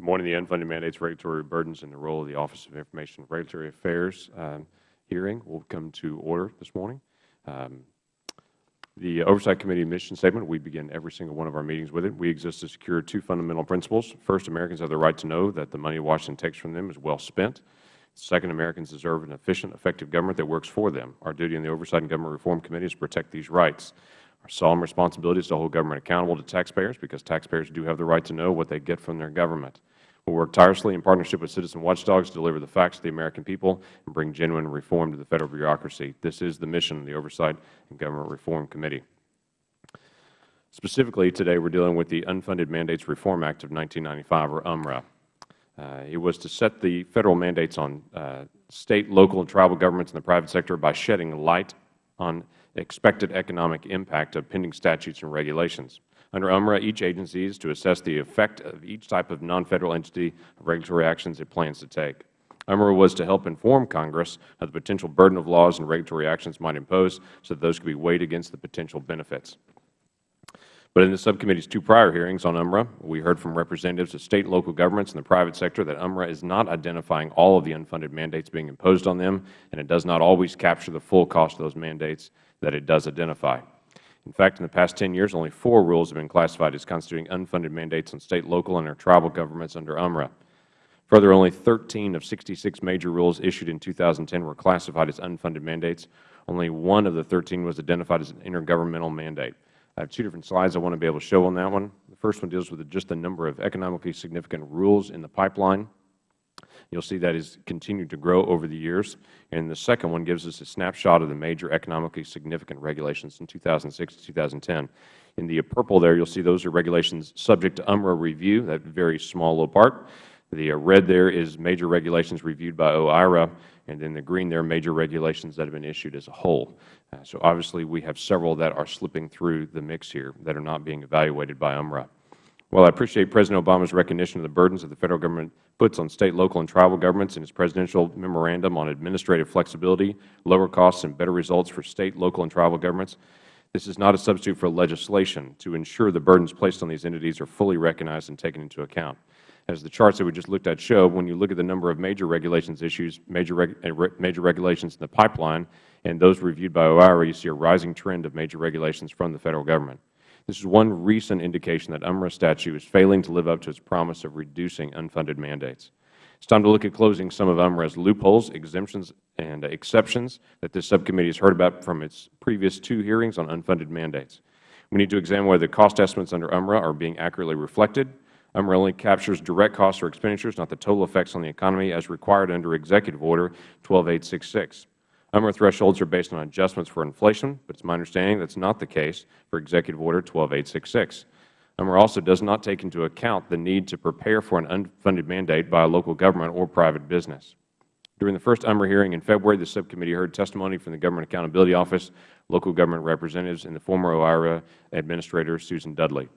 Morning. The unfunded mandates, regulatory burdens, and the role of the Office of Information and Regulatory Affairs um, hearing will come to order this morning. Um, the Oversight Committee mission statement, we begin every single one of our meetings with it. We exist to secure two fundamental principles. First, Americans have the right to know that the money Washington takes from them is well spent. Second, Americans deserve an efficient, effective government that works for them. Our duty in the Oversight and Government Reform Committee is to protect these rights. Our solemn responsibility is to hold government accountable to taxpayers because taxpayers do have the right to know what they get from their government. Will work tirelessly in partnership with citizen watchdogs to deliver the facts to the American people and bring genuine reform to the Federal bureaucracy. This is the mission of the Oversight and Government Reform Committee. Specifically, today we are dealing with the Unfunded Mandates Reform Act of 1995, or UMRA. Uh, it was to set the Federal mandates on uh, State, local, and tribal governments in the private sector by shedding light on expected economic impact of pending statutes and regulations. Under UMRA, each agency is to assess the effect of each type of non-Federal entity of regulatory actions it plans to take. UMRA was to help inform Congress of the potential burden of laws and regulatory actions might impose so that those could be weighed against the potential benefits. But in the subcommittee's two prior hearings on UMRA, we heard from representatives of State and local governments and the private sector that UMRA is not identifying all of the unfunded mandates being imposed on them, and it does not always capture the full cost of those mandates that it does identify. In fact, in the past 10 years, only four rules have been classified as constituting unfunded mandates on State, local, and tribal governments under UMRA. Further, only 13 of 66 major rules issued in 2010 were classified as unfunded mandates. Only one of the 13 was identified as an intergovernmental mandate. I have two different slides I want to be able to show on that one. The first one deals with just the number of economically significant rules in the pipeline. You will see that has continued to grow over the years. And the second one gives us a snapshot of the major economically significant regulations in 2006 to 2010. In the purple there, you will see those are regulations subject to UMRA review, that very small little part. The red there is major regulations reviewed by OIRA, and then the green there major regulations that have been issued as a whole. Uh, so obviously we have several that are slipping through the mix here that are not being evaluated by UMRA. While I appreciate President Obama's recognition of the burdens that the Federal Government puts on State, local, and tribal governments in his Presidential Memorandum on Administrative Flexibility, Lower Costs, and Better Results for State, local, and tribal governments, this is not a substitute for legislation to ensure the burdens placed on these entities are fully recognized and taken into account. As the charts that we just looked at show, when you look at the number of major regulations issues, major, reg, uh, major regulations in the pipeline, and those reviewed by OIRA, you see a rising trend of major regulations from the Federal Government. This is one recent indication that UMRA statute is failing to live up to its promise of reducing unfunded mandates. It is time to look at closing some of UMRA's loopholes, exemptions, and exceptions that this subcommittee has heard about from its previous two hearings on unfunded mandates. We need to examine whether the cost estimates under UMRA are being accurately reflected. UMRA only captures direct costs or expenditures, not the total effects on the economy as required under Executive Order 12866. UMRA thresholds are based on adjustments for inflation, but it is my understanding that is not the case for Executive Order 12866. UMRA also does not take into account the need to prepare for an unfunded mandate by a local government or private business. During the first UMRA hearing in February, the subcommittee heard testimony from the Government Accountability Office, local government representatives, and the former OIRA Administrator, Susan Dudley.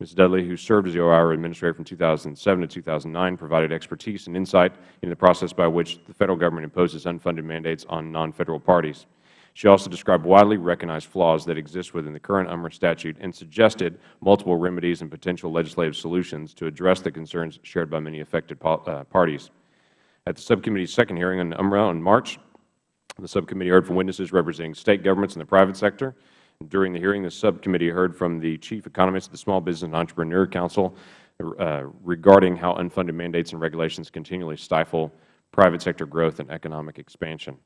Ms. Dudley, who served as the OIRA Administrator from 2007 to 2009, provided expertise and insight in the process by which the Federal Government imposes unfunded mandates on non-Federal parties. She also described widely recognized flaws that exist within the current UMRA statute and suggested multiple remedies and potential legislative solutions to address the concerns shared by many affected uh, parties. At the subcommittee's second hearing on UMRA in March, the subcommittee heard from witnesses representing State governments and the private sector, during the hearing, the subcommittee heard from the Chief Economist of the Small Business and Entrepreneur Council uh, regarding how unfunded mandates and regulations continually stifle private sector growth and economic expansion.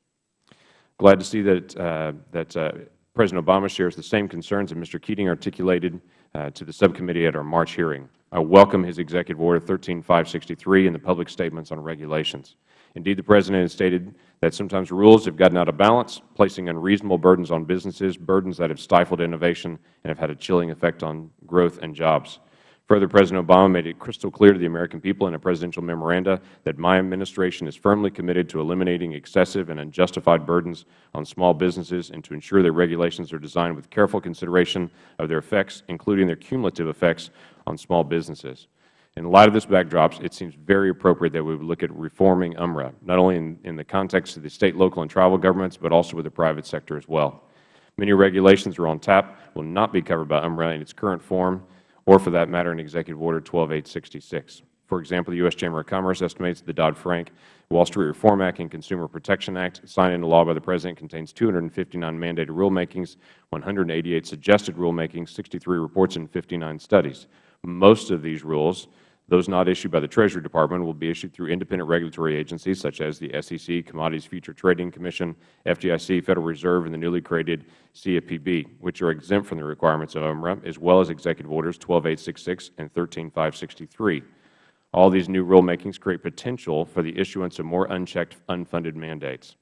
Glad to see that, uh, that uh, President Obama shares the same concerns that Mr. Keating articulated uh, to the subcommittee at our March hearing. I welcome his Executive Order 13563 and the public statements on regulations. Indeed, the President has stated that sometimes rules have gotten out of balance, placing unreasonable burdens on businesses, burdens that have stifled innovation and have had a chilling effect on growth and jobs. Further, President Obama made it crystal clear to the American people in a presidential memoranda that my administration is firmly committed to eliminating excessive and unjustified burdens on small businesses and to ensure that regulations are designed with careful consideration of their effects, including their cumulative effects on small businesses. In light of this backdrop, it seems very appropriate that we would look at reforming UMRA, not only in, in the context of the State, local, and tribal governments, but also with the private sector as well. Many regulations are on tap will not be covered by UMRA in its current form or, for that matter, in Executive Order 12866. For example, the U.S. Chamber of Commerce estimates the Dodd-Frank Wall Street Reform Act and Consumer Protection Act signed into law by the President contains 259 mandated rulemakings, 188 suggested rulemakings, 63 reports, and 59 studies. Most of these rules those not issued by the Treasury Department will be issued through independent regulatory agencies such as the SEC, Commodities Future Trading Commission, FDIC, Federal Reserve, and the newly created CFPB, which are exempt from the requirements of UMRA, as well as Executive Orders 12866 and 13563. All these new rulemakings create potential for the issuance of more unchecked unfunded mandates.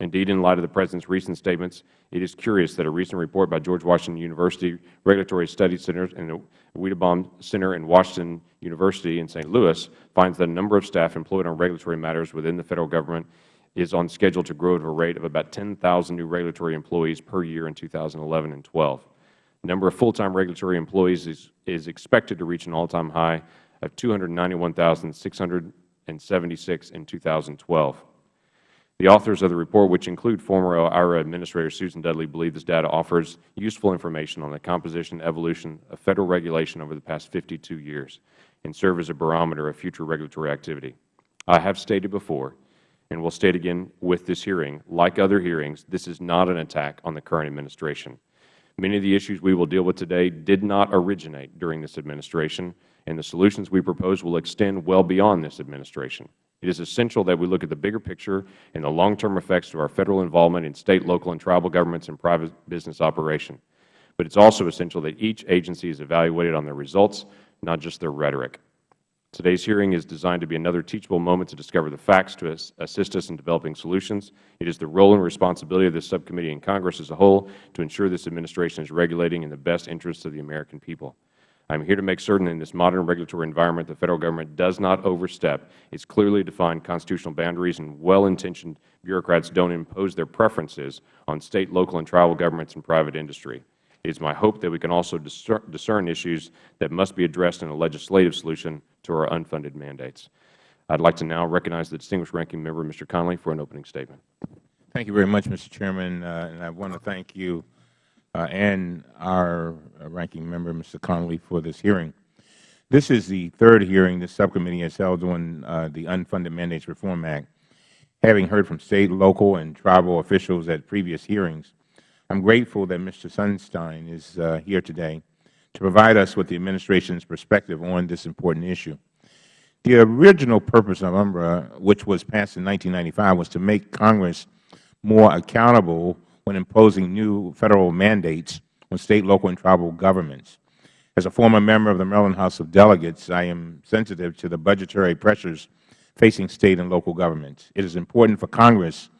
Indeed, in light of the President's recent statements, it is curious that a recent report by George Washington University Regulatory Studies Center and the Weidenbaum Center in Washington University in St. Louis finds that the number of staff employed on regulatory matters within the Federal Government is on schedule to grow at a rate of about 10,000 new regulatory employees per year in 2011 and 12. The number of full-time regulatory employees is, is expected to reach an all-time high of 291,676 in 2012. The authors of the report, which include former OIRA Administrator Susan Dudley, believe this data offers useful information on the composition and evolution of Federal regulation over the past 52 years and serve as a barometer of future regulatory activity. I have stated before and will state again with this hearing, like other hearings, this is not an attack on the current administration. Many of the issues we will deal with today did not originate during this administration, and the solutions we propose will extend well beyond this administration. It is essential that we look at the bigger picture and the long-term effects to our Federal involvement in State, local, and tribal governments and private business operation. But it is also essential that each agency is evaluated on their results, not just their rhetoric. Today's hearing is designed to be another teachable moment to discover the facts to assist us in developing solutions. It is the role and responsibility of this subcommittee and Congress as a whole to ensure this administration is regulating in the best interests of the American people. I am here to make certain in this modern regulatory environment the Federal Government does not overstep its clearly defined constitutional boundaries and well-intentioned bureaucrats don't impose their preferences on State, local, and tribal governments and private industry. It is my hope that we can also discern issues that must be addressed in a legislative solution to our unfunded mandates. I would like to now recognize the distinguished ranking member, Mr. Connolly, for an opening statement. Thank you very much, Mr. Chairman, uh, and I want to thank you and our uh, ranking member, Mr. Connolly, for this hearing. This is the third hearing this subcommittee has held on uh, the Unfunded Mandates Reform Act. Having heard from State, local, and tribal officials at previous hearings, I am grateful that Mr. Sunstein is uh, here today to provide us with the Administration's perspective on this important issue. The original purpose of UMRA, which was passed in 1995, was to make Congress more accountable when imposing new Federal mandates on State, local, and tribal governments. As a former member of the Maryland House of Delegates, I am sensitive to the budgetary pressures facing State and local governments. It is important for Congress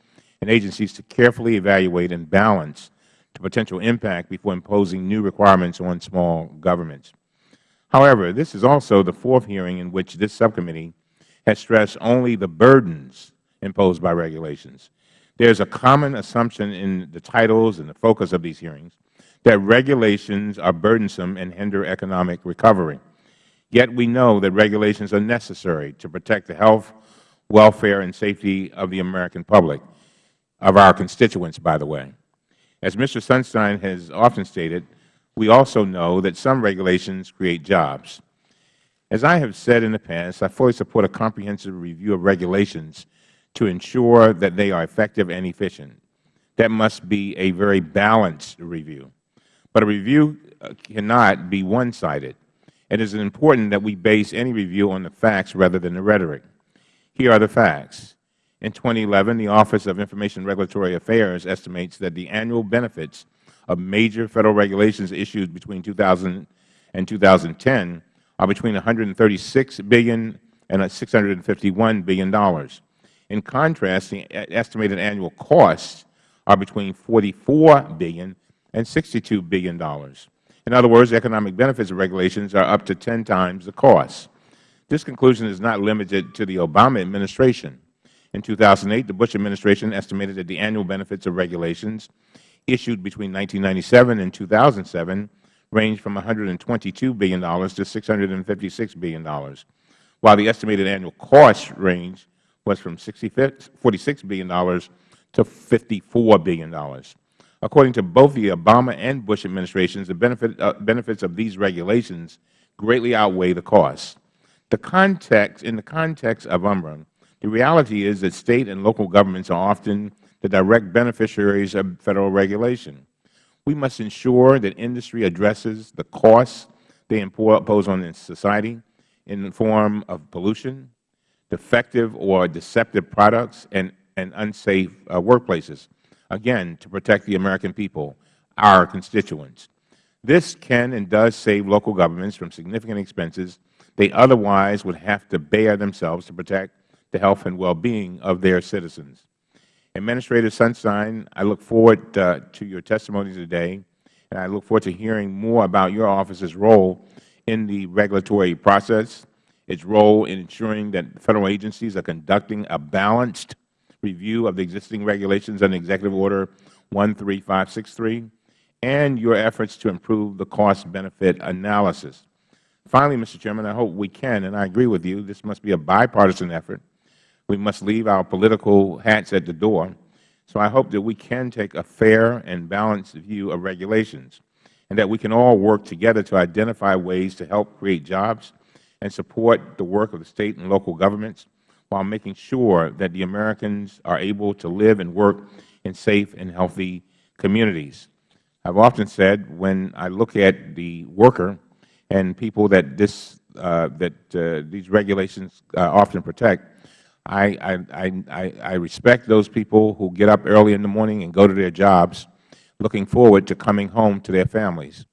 and agencies to carefully evaluate and balance the potential impact before imposing new requirements on small governments. However, this is also the fourth hearing in which this subcommittee has stressed only the burdens imposed by regulations there is a common assumption in the titles and the focus of these hearings that regulations are burdensome and hinder economic recovery. Yet we know that regulations are necessary to protect the health, welfare, and safety of the American public, of our constituents, by the way. As Mr. Sunstein has often stated, we also know that some regulations create jobs. As I have said in the past, I fully support a comprehensive review of regulations to ensure that they are effective and efficient. That must be a very balanced review. But a review uh, cannot be one-sided. It is important that we base any review on the facts rather than the rhetoric. Here are the facts. In 2011, the Office of Information Regulatory Affairs estimates that the annual benefits of major Federal regulations issued between 2000 and 2010 are between $136 billion and $651 billion. In contrast, the estimated annual costs are between $44 billion and $62 billion. In other words, economic benefits of regulations are up to 10 times the cost. This conclusion is not limited to the Obama administration. In 2008, the Bush administration estimated that the annual benefits of regulations issued between 1997 and 2007 ranged from $122 billion to $656 billion, while the estimated annual cost range was from $46 billion to $54 billion. According to both the Obama and Bush administrations, the benefit, uh, benefits of these regulations greatly outweigh the costs. The context, in the context of UMRA, the reality is that State and local governments are often the direct beneficiaries of Federal regulation. We must ensure that industry addresses the costs they impose on society in the form of pollution, defective or deceptive products, and, and unsafe uh, workplaces, again, to protect the American people, our constituents. This can and does save local governments from significant expenses they otherwise would have to bear themselves to protect the health and well-being of their citizens. Administrator Sunstein, I look forward uh, to your testimony today, and I look forward to hearing more about your office's role in the regulatory process, its role in ensuring that Federal agencies are conducting a balanced review of the existing regulations under Executive Order 13563, and your efforts to improve the cost-benefit analysis. Finally, Mr. Chairman, I hope we can, and I agree with you, this must be a bipartisan effort. We must leave our political hats at the door. So I hope that we can take a fair and balanced view of regulations and that we can all work together to identify ways to help create jobs and support the work of the State and local governments while making sure that the Americans are able to live and work in safe and healthy communities. I have often said when I look at the worker and people that this uh, that uh, these regulations uh, often protect, I, I, I, I respect those people who get up early in the morning and go to their jobs looking forward to coming home to their families.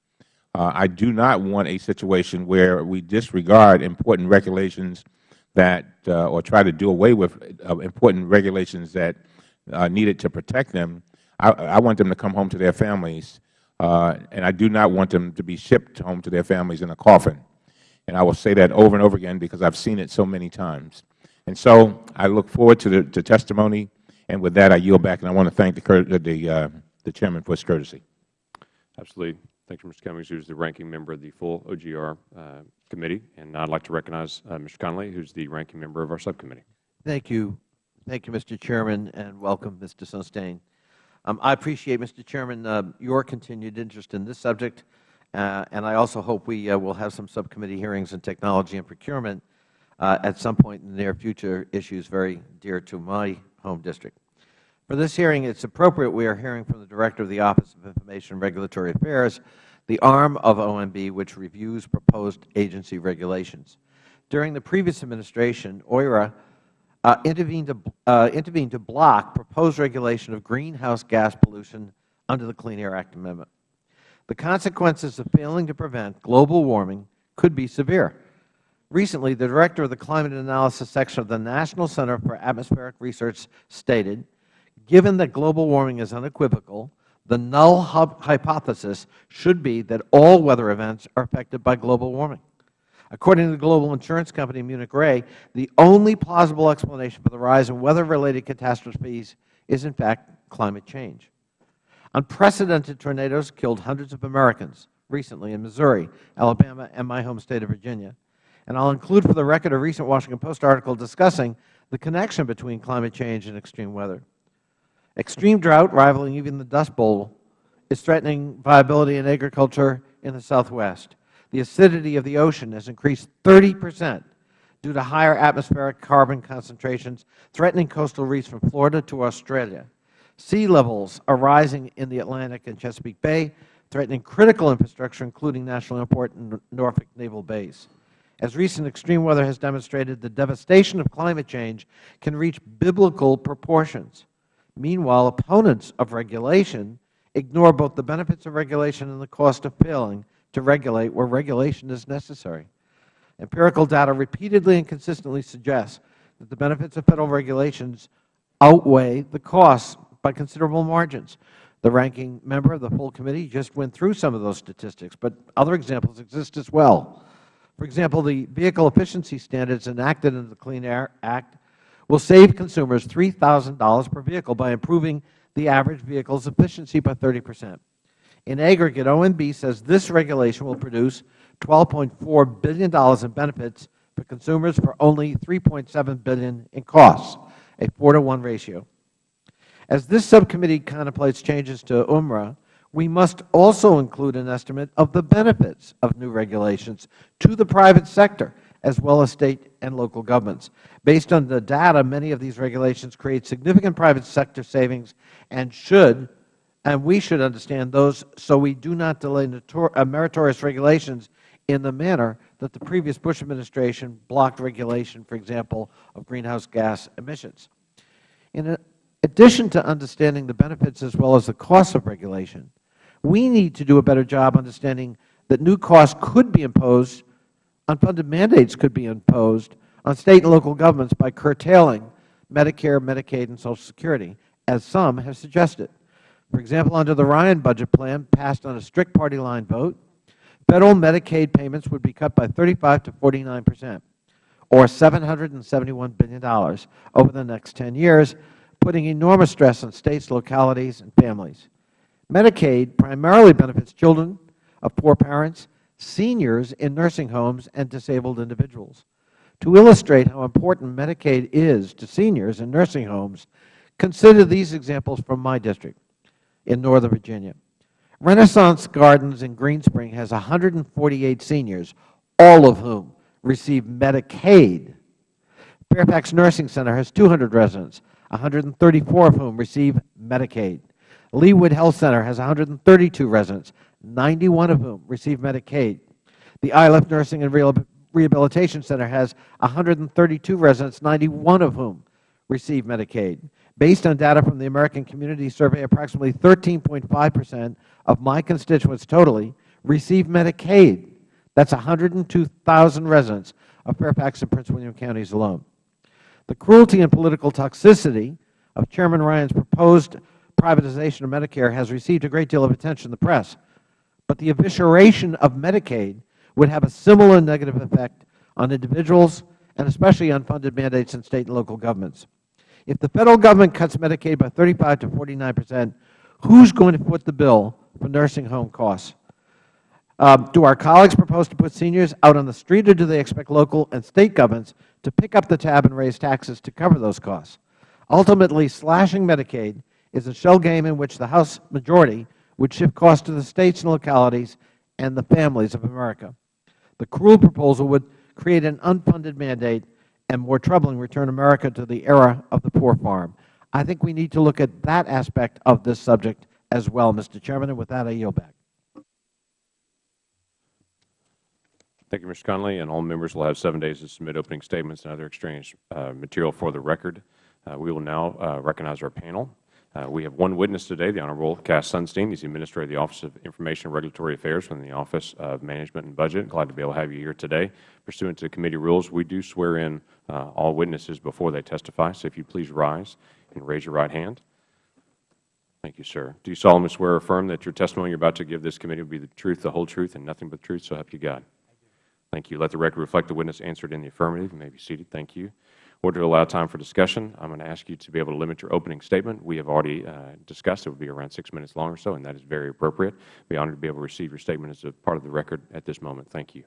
Uh, I do not want a situation where we disregard important regulations that, uh, or try to do away with uh, important regulations that are needed to protect them. I, I, want them to come home to their families, and I do not want them to be shipped home to their families in a coffin. And I will say that over and over again because I have seen it so many times. And so I look forward to the to testimony, and with that I yield back, and I want to thank the, the, uh, the Chairman for his courtesy. Absolutely. Thank you, Mr. Cummings, who is the ranking member of the full OGR uh, committee. And I would like to recognize uh, Mr. Connolly, who is the ranking member of our subcommittee. Thank you. Thank you, Mr. Chairman, and welcome, Mr. Sunstein. Um, I appreciate, Mr. Chairman, uh, your continued interest in this subject, uh, and I also hope we uh, will have some subcommittee hearings on technology and procurement uh, at some point in the near future, issues very dear to my home district. For this hearing, it is appropriate we are hearing from the Director of the Office of Information and Regulatory Affairs, the arm of OMB which reviews proposed agency regulations. During the previous administration, OIRA uh, intervened, to, uh, intervened to block proposed regulation of greenhouse gas pollution under the Clean Air Act amendment. The consequences of failing to prevent global warming could be severe. Recently, the Director of the Climate Analysis Section of the National Center for Atmospheric Research stated, given that global warming is unequivocal, the null hypothesis should be that all weather events are affected by global warming. According to the global insurance company Munich Re, the only plausible explanation for the rise in weather-related catastrophes is, in fact, climate change. Unprecedented tornadoes killed hundreds of Americans recently in Missouri, Alabama, and my home State of Virginia. And I will include for the record a recent Washington Post article discussing the connection between climate change and extreme weather. Extreme drought, rivaling even the Dust Bowl, is threatening viability in agriculture in the Southwest the acidity of the ocean has increased 30 percent due to higher atmospheric carbon concentrations threatening coastal reefs from Florida to Australia. Sea levels are rising in the Atlantic and Chesapeake Bay, threatening critical infrastructure, including national airport and Norfolk Naval Base. As recent extreme weather has demonstrated, the devastation of climate change can reach biblical proportions. Meanwhile, opponents of regulation ignore both the benefits of regulation and the cost of failing to regulate where regulation is necessary. Empirical data repeatedly and consistently suggests that the benefits of Federal regulations outweigh the costs by considerable margins. The ranking member of the full committee just went through some of those statistics, but other examples exist as well. For example, the vehicle efficiency standards enacted in the Clean Air Act will save consumers $3,000 per vehicle by improving the average vehicle's efficiency by 30 percent. In aggregate, OMB says this regulation will produce $12.4 billion in benefits for consumers for only $3.7 billion in costs, a 4 to 1 ratio. As this subcommittee contemplates changes to UMRA, we must also include an estimate of the benefits of new regulations to the private sector as well as State and local governments. Based on the data, many of these regulations create significant private sector savings and should, and we should understand those so we do not delay uh, meritorious regulations in the manner that the previous Bush administration blocked regulation, for example, of greenhouse gas emissions. In addition to understanding the benefits as well as the costs of regulation, we need to do a better job understanding that new costs could be imposed, unfunded mandates could be imposed on State and local governments by curtailing Medicare, Medicaid, and Social Security, as some have suggested. For example, under the Ryan budget plan passed on a strict party line vote, Federal Medicaid payments would be cut by 35 to 49 percent, or $771 billion over the next 10 years, putting enormous stress on States, localities, and families. Medicaid primarily benefits children of poor parents, seniors in nursing homes, and disabled individuals. To illustrate how important Medicaid is to seniors in nursing homes, consider these examples from my district in Northern Virginia. Renaissance Gardens in Greenspring has 148 seniors, all of whom receive Medicaid. Fairfax Nursing Center has 200 residents, 134 of whom receive Medicaid. Leewood Health Center has 132 residents, 91 of whom receive Medicaid. The ILF Nursing and Rehabilitation Center has 132 residents, 91 of whom receive Medicaid. Based on data from the American Community Survey, approximately 13.5 percent of my constituents totally receive Medicaid. That is 102,000 residents of Fairfax and Prince William counties alone. The cruelty and political toxicity of Chairman Ryan's proposed privatization of Medicare has received a great deal of attention in the press, but the evisceration of Medicaid would have a similar negative effect on individuals and especially on funded mandates in State and local governments. If the Federal Government cuts Medicaid by 35 to 49 percent, who is going to foot the bill for nursing home costs? Um, do our colleagues propose to put seniors out on the street, or do they expect local and State governments to pick up the tab and raise taxes to cover those costs? Ultimately, slashing Medicaid is a shell game in which the House majority would shift costs to the States and localities and the families of America. The cruel proposal would create an unfunded mandate and, more troubling, return America to the era of the poor farm. I think we need to look at that aspect of this subject as well, Mr. Chairman. And with that, I yield back. Thank you, Mr. Connolly. And all members will have seven days to submit opening statements and other exchange uh, material for the record. Uh, we will now uh, recognize our panel. Uh, we have one witness today, the Honorable Cass Sunstein. He's the Administrator of the Office of Information and Regulatory Affairs from the Office of Management and Budget. Glad to be able to have you here today. Pursuant to committee rules, we do swear in uh, all witnesses before they testify. So if you please rise and raise your right hand. Thank you, sir. Do you solemnly swear or affirm that your testimony you are about to give this committee will be the truth, the whole truth, and nothing but the truth, so help you God? Thank you. Let the record reflect the witness answered in the affirmative. You may be seated. Thank you. Order to allow time for discussion, I am going to ask you to be able to limit your opening statement. We have already uh, discussed it will be around six minutes long or so, and that is very appropriate. I will be honored to be able to receive your statement as a part of the record at this moment. Thank you.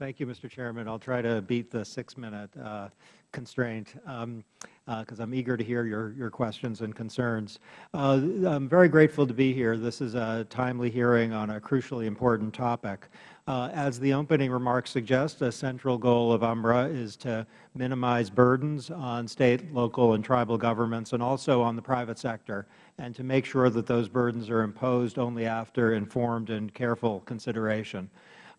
Thank you, Mr. Chairman. I'll try to beat the six-minute uh, constraint um, uh, I'm eager to hear your, your questions and concerns. Uh, I'm very grateful to be here. This is a timely hearing on a crucially important topic. Uh, as the opening remarks suggest, a central goal of UMRA is to minimize burdens on State, local, and tribal governments and also on the private sector, and to make sure that those burdens are imposed only after informed and careful consideration.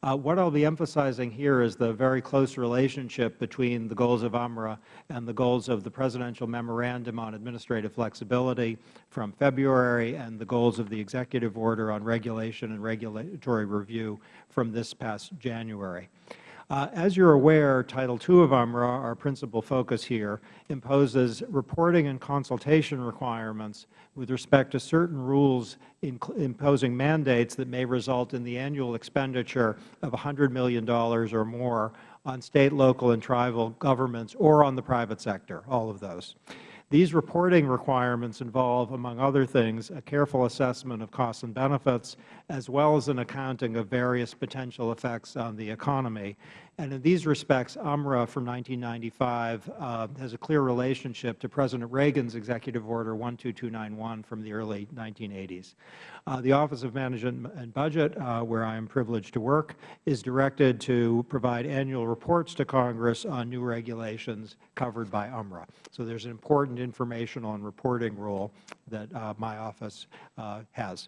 Uh, what I will be emphasizing here is the very close relationship between the goals of UMRA and the goals of the Presidential Memorandum on Administrative Flexibility from February and the goals of the Executive Order on Regulation and Regulatory Review from this past January. Uh, as you are aware, Title II of UMRA, our principal focus here, imposes reporting and consultation requirements with respect to certain rules imposing mandates that may result in the annual expenditure of $100 million or more on State, local, and tribal governments or on the private sector, all of those. These reporting requirements involve, among other things, a careful assessment of costs and benefits, as well as an accounting of various potential effects on the economy. And in these respects, UMRA from 1995 uh, has a clear relationship to President Reagan's Executive Order 12291 from the early 1980s. Uh, the Office of Management and Budget, uh, where I am privileged to work, is directed to provide annual reports to Congress on new regulations covered by UMRA. So there is an important informational and reporting role that uh, my office uh, has.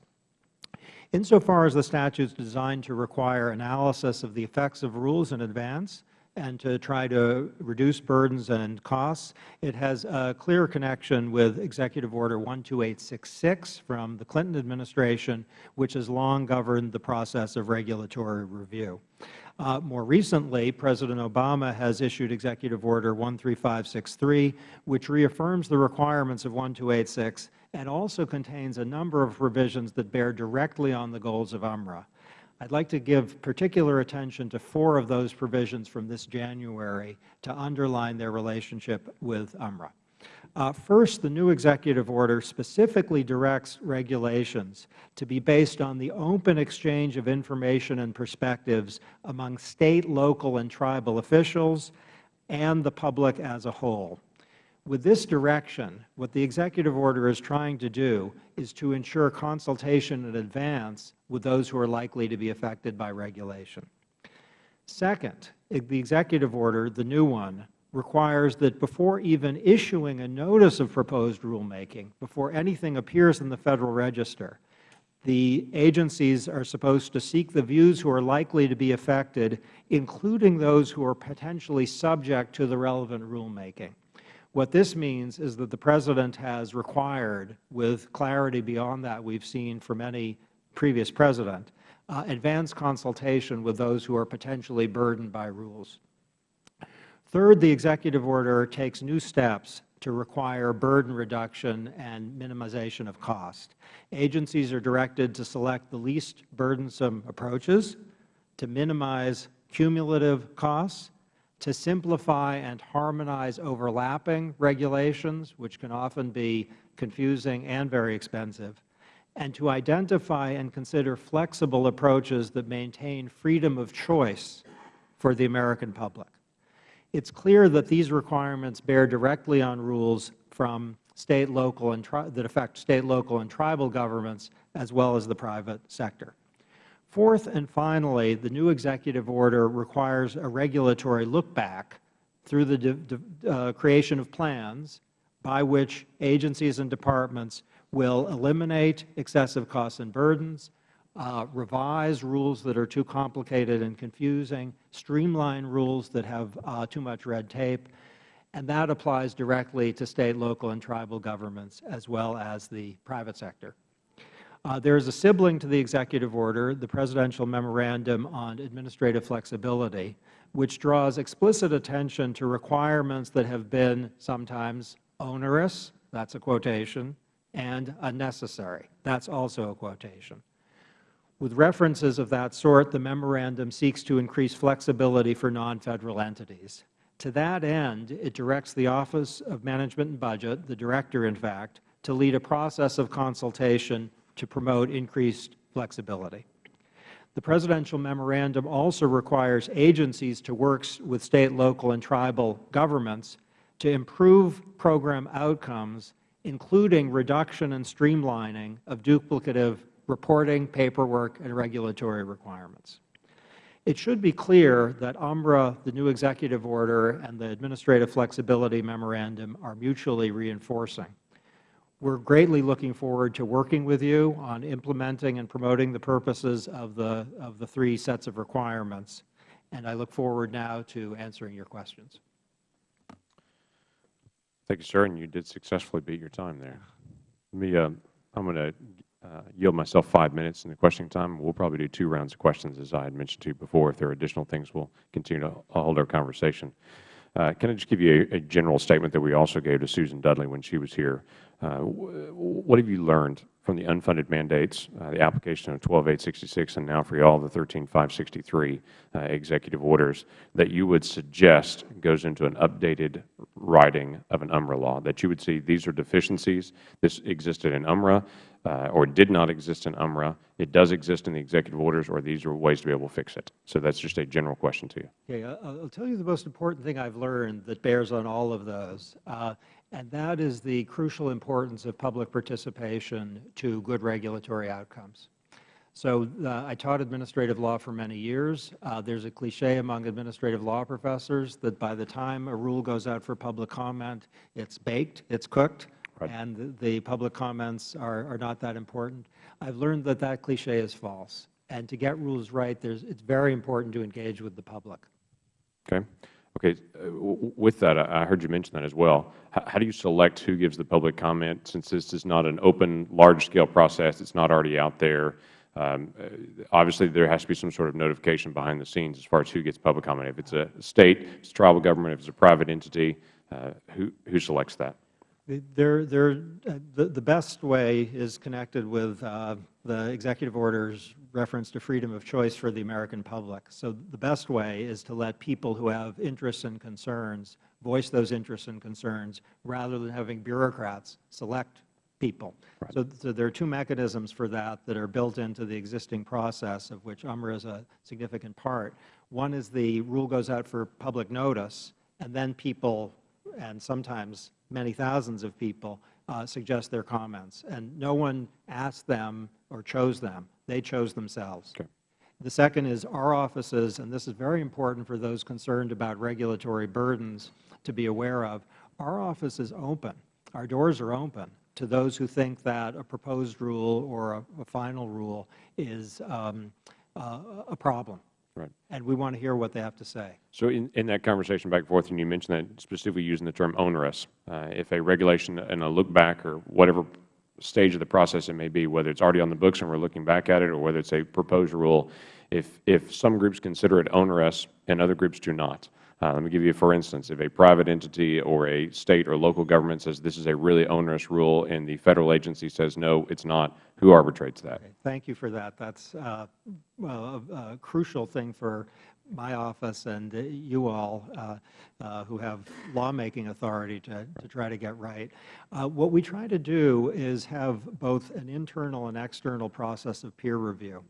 Insofar as the statute is designed to require analysis of the effects of rules in advance and to try to reduce burdens and costs, it has a clear connection with Executive Order 12866 from the Clinton administration, which has long governed the process of regulatory review. Uh, more recently, President Obama has issued Executive Order 13563, which reaffirms the requirements of 1286 and also contains a number of provisions that bear directly on the goals of UMRA. I would like to give particular attention to four of those provisions from this January to underline their relationship with UMRA. Uh, first, the new executive order specifically directs regulations to be based on the open exchange of information and perspectives among State, local, and tribal officials and the public as a whole. With this direction, what the executive order is trying to do is to ensure consultation in advance with those who are likely to be affected by regulation. Second, the executive order, the new one, requires that before even issuing a notice of proposed rulemaking, before anything appears in the Federal Register, the agencies are supposed to seek the views who are likely to be affected, including those who are potentially subject to the relevant rulemaking. What this means is that the President has required, with clarity beyond that we have seen from any previous President, uh, advanced consultation with those who are potentially burdened by rules. Third, the executive order takes new steps to require burden reduction and minimization of cost. Agencies are directed to select the least burdensome approaches to minimize cumulative costs to simplify and harmonize overlapping regulations, which can often be confusing and very expensive, and to identify and consider flexible approaches that maintain freedom of choice for the American public. It is clear that these requirements bear directly on rules from state, local, and that affect state, local, and tribal governments as well as the private sector. Fourth and finally, the new executive order requires a regulatory look-back through the uh, creation of plans by which agencies and departments will eliminate excessive costs and burdens, uh, revise rules that are too complicated and confusing, streamline rules that have uh, too much red tape, and that applies directly to State, local, and tribal governments as well as the private sector. Uh, there is a sibling to the executive order, the Presidential Memorandum on Administrative Flexibility, which draws explicit attention to requirements that have been sometimes onerous, that is a quotation, and unnecessary, that is also a quotation. With references of that sort, the memorandum seeks to increase flexibility for non-Federal entities. To that end, it directs the Office of Management and Budget, the Director in fact, to lead a process of consultation to promote increased flexibility. The Presidential Memorandum also requires agencies to work with State, local, and tribal governments to improve program outcomes, including reduction and streamlining of duplicative reporting, paperwork, and regulatory requirements. It should be clear that UMRA, the new executive order, and the Administrative Flexibility Memorandum are mutually reinforcing. We are greatly looking forward to working with you on implementing and promoting the purposes of the, of the three sets of requirements, and I look forward now to answering your questions. Thank you, sir, and you did successfully beat your time there. Let me, uh, I'm going to uh, yield myself five minutes in the questioning time. We'll probably do two rounds of questions, as I had mentioned to you before. If there are additional things, we'll continue to hold our conversation. Uh, can I just give you a, a, general statement that we also gave to Susan Dudley when she was here? Uh, what have you learned from the unfunded mandates, uh, the application of 12866, and now for all the 13563 uh, executive orders that you would suggest goes into an updated writing of an UMRA law, that you would see these are deficiencies, this existed in UMRA, or did not exist in UMRA. It does exist in the executive orders, or these are ways to be able to fix it. So that's just a general question to you. Okay, I- I'll tell you the most important thing I've learned that bears on all of those, and that is the crucial importance of public participation to good regulatory outcomes. So uh, I taught administrative law for many years. Uh, There's a cliche among administrative law professors that by the time a rule goes out for public comment, it's baked, it's cooked, Right. and the- public comments are are not that important. I've learned that that cliche is false. And to get rules right, it's very important to engage with the public. Okay. Okay. uh, With that, I heard you mention that as well. How do you select who gives the public comment, since this is not an open, large-scale process, it's not already out there? Um, uh, Obviously, there has to be some sort of notification behind the scenes as far as who gets public comment. If it's a State, if it's tribal government, if it's a private entity, uh, who who selects that? The, best way is connected with the executive order's reference to freedom of choice for the American public. So the best way is to let people who have interests and concerns voice those interests and concerns rather than having bureaucrats select people. So, so there are two mechanisms for that that are built into the existing process, of which UMRA is a significant part. One is the rule goes out for public notice, and then people, and sometimes many thousands of people, uh, suggest their comments. And no one asks them or chose them. They chose themselves. Okay. The second is our offices, and this is very important for those concerned about regulatory burdens to be aware of, our office is open. Our doors are open to those who think that a proposed rule or a, a final rule is um, uh, a problem. Right. And we want to hear what they have to say. So in, in that conversation back and forth, and you mentioned that specifically using the term onerous, uh, if a regulation and a look back or whatever stage of the process it may be, whether it's already on the books and we're looking back at it or whether it's a proposed rule, if, if some groups consider it onerous and other groups do not, uh, let me give you, for instance, if a private entity or a State or local government says this is a really onerous rule and the Federal agency says no, it's not, who arbitrates that? Thank you for that. That's uh, a, a crucial thing for my office and uh, you all uh, uh, who have lawmaking authority to, to try to get right. Uh, what we try to do is have both an internal and external process of peer review.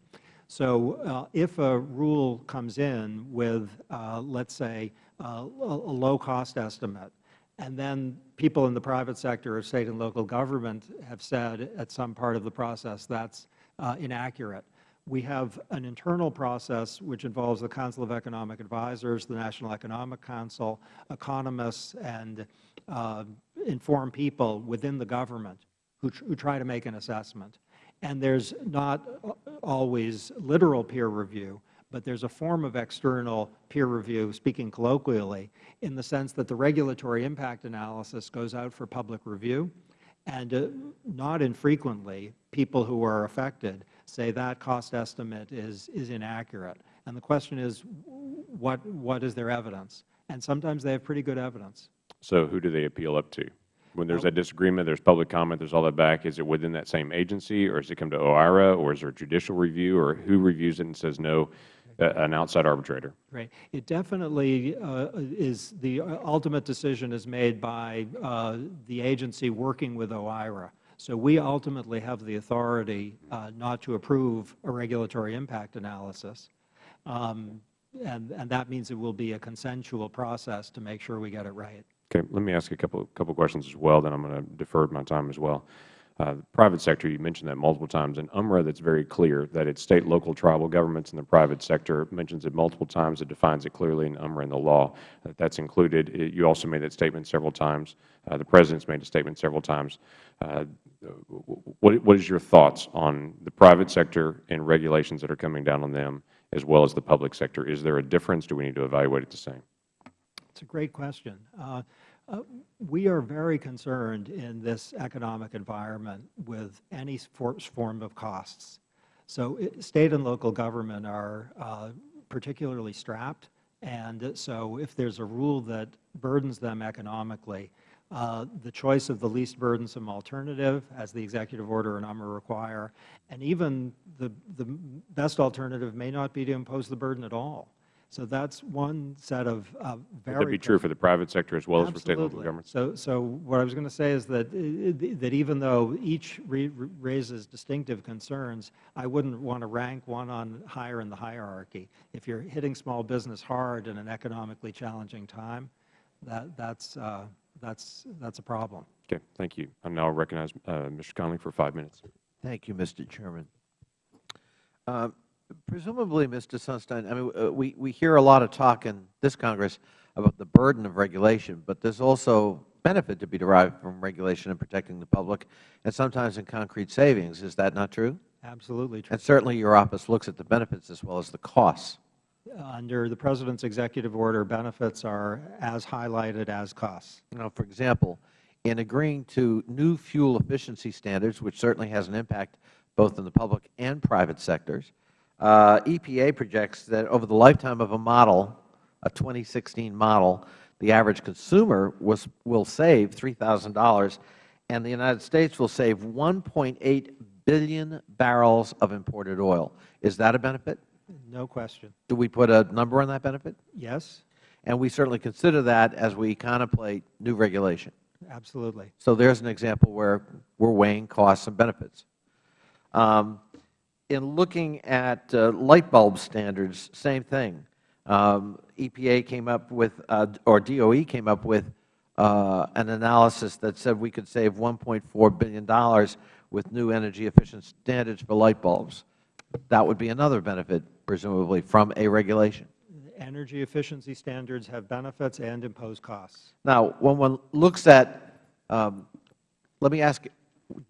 So uh, if a rule comes in with, uh, let's say, a, a low cost estimate, and then people in the private sector or state and local government have said at some part of the process that's inaccurate. We have an internal process which involves the Council of Economic Advisors, the National Economic Council, economists, and uh, informed people within the government who, tr who try to make an assessment. And there's not always literal peer review, but there's a form of external peer review, speaking colloquially, in the sense that the regulatory impact analysis goes out for public review, and uh, not infrequently, people who are affected say that cost estimate is, is inaccurate. And the question is, what, what is their evidence? And sometimes they have pretty good evidence. So who do they appeal up to? When there's that disagreement, there's public comment, there's all that back, is it within that same agency, or does it come to OIRA, or is there a judicial review, or who reviews it and says no, uh, an outside arbitrator? Right. It definitely uh, is, the ultimate decision is made by uh, the agency working with OIRA. So we ultimately have the authority uh, not to approve a regulatory impact analysis. Um, and, and that means it will be a consensual process to make sure we get it right. Okay, let me ask a couple couple questions as well. Then I'm going to defer my time as well. Uh, the private sector, you mentioned that multiple times. In UMRA, that's very clear that it's state, local, tribal governments, and the private sector mentions it multiple times. It defines it clearly in UMRA in the law. That that's included. It, you also made that statement several times. Uh, the President's made a statement several times. What, what is your thoughts on the private sector and regulations that are coming down on them, as well as the public sector? Is there a difference? Do we need to evaluate it the same? It's a great question. Uh, uh, we are very concerned in this economic environment with any form of costs. So it, State and local government are uh, particularly strapped, and so if there's a rule that burdens them economically, uh, the choice of the least burdensome alternative, as the executive order and UMRA require, and even the, the best alternative may not be to impose the burden at all. So that's one set of uh, very Would that be true for the private sector as well as for state and local Absolutely. governments? So, so what I was going to say is that, uh, that even though each re- raises distinctive concerns, I wouldn't want to rank one on higher in the hierarchy. If you're hitting small business hard in an economically challenging time, that, that's, uh, that's, that's a problem. Okay, thank you. I now recognize uh, Mr. Connolly for five minutes. Thank you, Mr. Chairman. Uh, Presumably, Mr. Sunstein, I mean, uh, we, we hear a lot of talk in this Congress about the burden of regulation, but there's also benefit to be derived from regulation and protecting the public, and sometimes in concrete savings. Is that not true? Absolutely true. And certainly your office looks at the benefits as well as the costs. Under the President's executive order, benefits are as highlighted as costs. Now, for example, in agreeing to new fuel efficiency standards, which certainly has an impact both in the public and private sectors, uh, EPA projects that over the lifetime of a model, a 2016 model, the average consumer was, will save $3,000, and the United States will save 1.8 billion barrels of imported oil. Is that a benefit? No question. Do we put a number on that benefit? Yes, And we certainly consider that as we contemplate new regulation. absolutely. So there's an example where we're weighing costs and benefits. Um, in looking at uh, light bulb standards, same thing. Um, EPA came up with, uh, or DOE came up with uh, an analysis that said we could save $1.4 billion with new energy efficient standards for light bulbs. That would be another benefit, presumably, from a regulation. Energy efficiency standards have benefits and impose costs. Now, when one looks at, um, let me ask,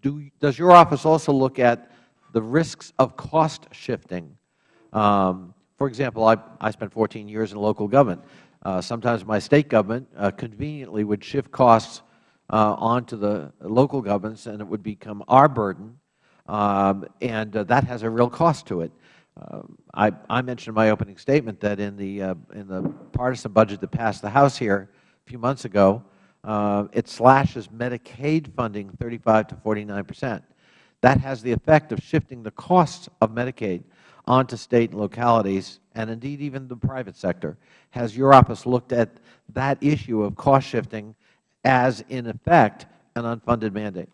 do, does your office also look at the risks of cost shifting? Um, for example, I, I spent 14 years in local government. Uh, sometimes my State government uh, conveniently would shift costs uh, onto the local governments, and it would become our burden, um, and uh, that has a real cost to it. Uh, I, I mentioned in my opening statement that in the, uh, in the partisan budget that passed the House here a few months ago, uh, it slashes Medicaid funding 35 to 49 percent. That has the effect of shifting the costs of Medicaid onto State and localities, and indeed even the private sector. Has your office looked at that issue of cost shifting as, in effect, an unfunded mandate?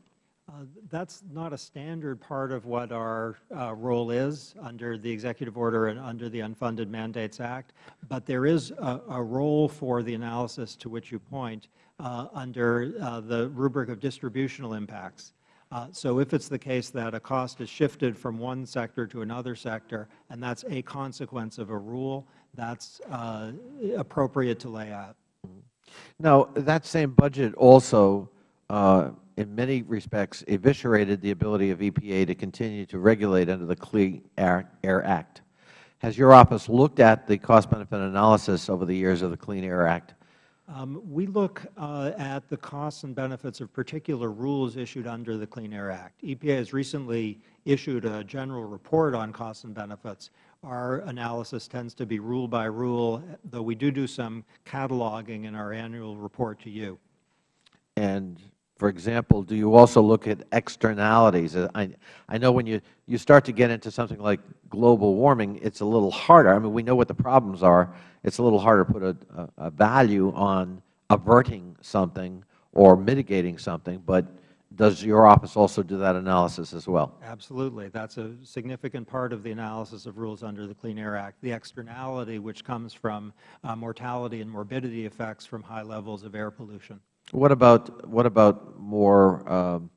That's not a standard part of what our uh, role is under the executive order and under the Unfunded Mandates Act, but there is a, a role for the analysis to which you point uh, under uh, the rubric of distributional impacts. Uh, so if it's the case that a cost is shifted from one sector to another sector, and that's a consequence of a rule, that's uh, appropriate to lay out. Now, that same budget also, in many respects, eviscerated the ability of EPA to continue to regulate under the Clean Air, Air Act. Has your office looked at the cost-benefit analysis over the years of the Clean Air Act? Um, we look uh, at the costs and benefits of particular rules issued under the Clean Air Act. EPA has recently issued a general report on costs and benefits. Our analysis tends to be rule by rule, though we do do some cataloging in our annual report to you. And, for example, do you also look at externalities? Uh, I, I know when you, you start to get into something like global warming, it's a little harder. I mean, we know what the problems are. It's a little harder to put a, a, a value on averting something or mitigating something, but does your office also do that analysis as well? Absolutely. That's a significant part of the analysis of rules under the Clean Air Act, the externality which comes from uh, mortality and morbidity effects from high levels of air pollution. What about, what about more um,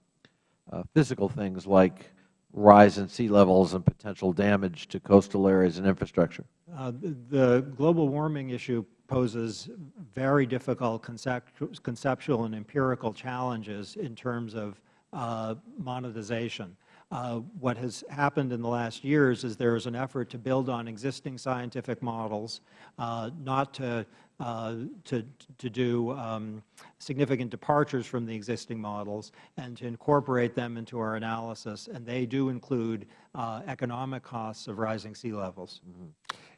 uh, physical things like rise in sea levels and potential damage to coastal areas and infrastructure? Uh, the, global warming issue poses very difficult concept, conceptual and empirical challenges in terms of uh, monetization. Uh, what has happened in the last years is there is an effort to build on existing scientific models, uh, not to, to, to do um, significant departures from the existing models, and to incorporate them into our analysis. And they do include uh, economic costs of rising sea levels.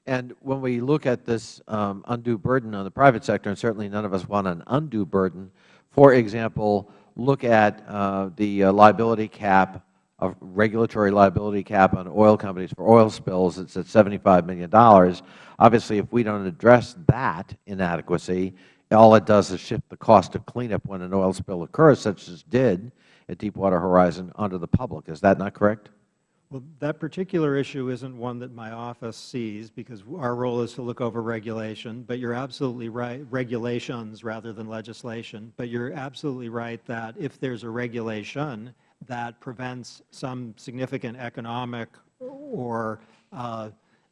And when we look at this um, undue burden on the private sector, and certainly none of us want an undue burden, for example, look at uh, the uh, liability cap a regulatory liability cap on oil companies for oil spills. It's at $75 million. Obviously, if we don't address that inadequacy, all it does is shift the cost of cleanup when an oil spill occurs, such as did at Deepwater Horizon, onto the public. Is that not correct? Well, that particular issue isn't one that my office sees because our role is to look over regulation. But you're absolutely right, regulations rather than legislation. But you're absolutely right that if there's a regulation that prevents some significant economic or uh,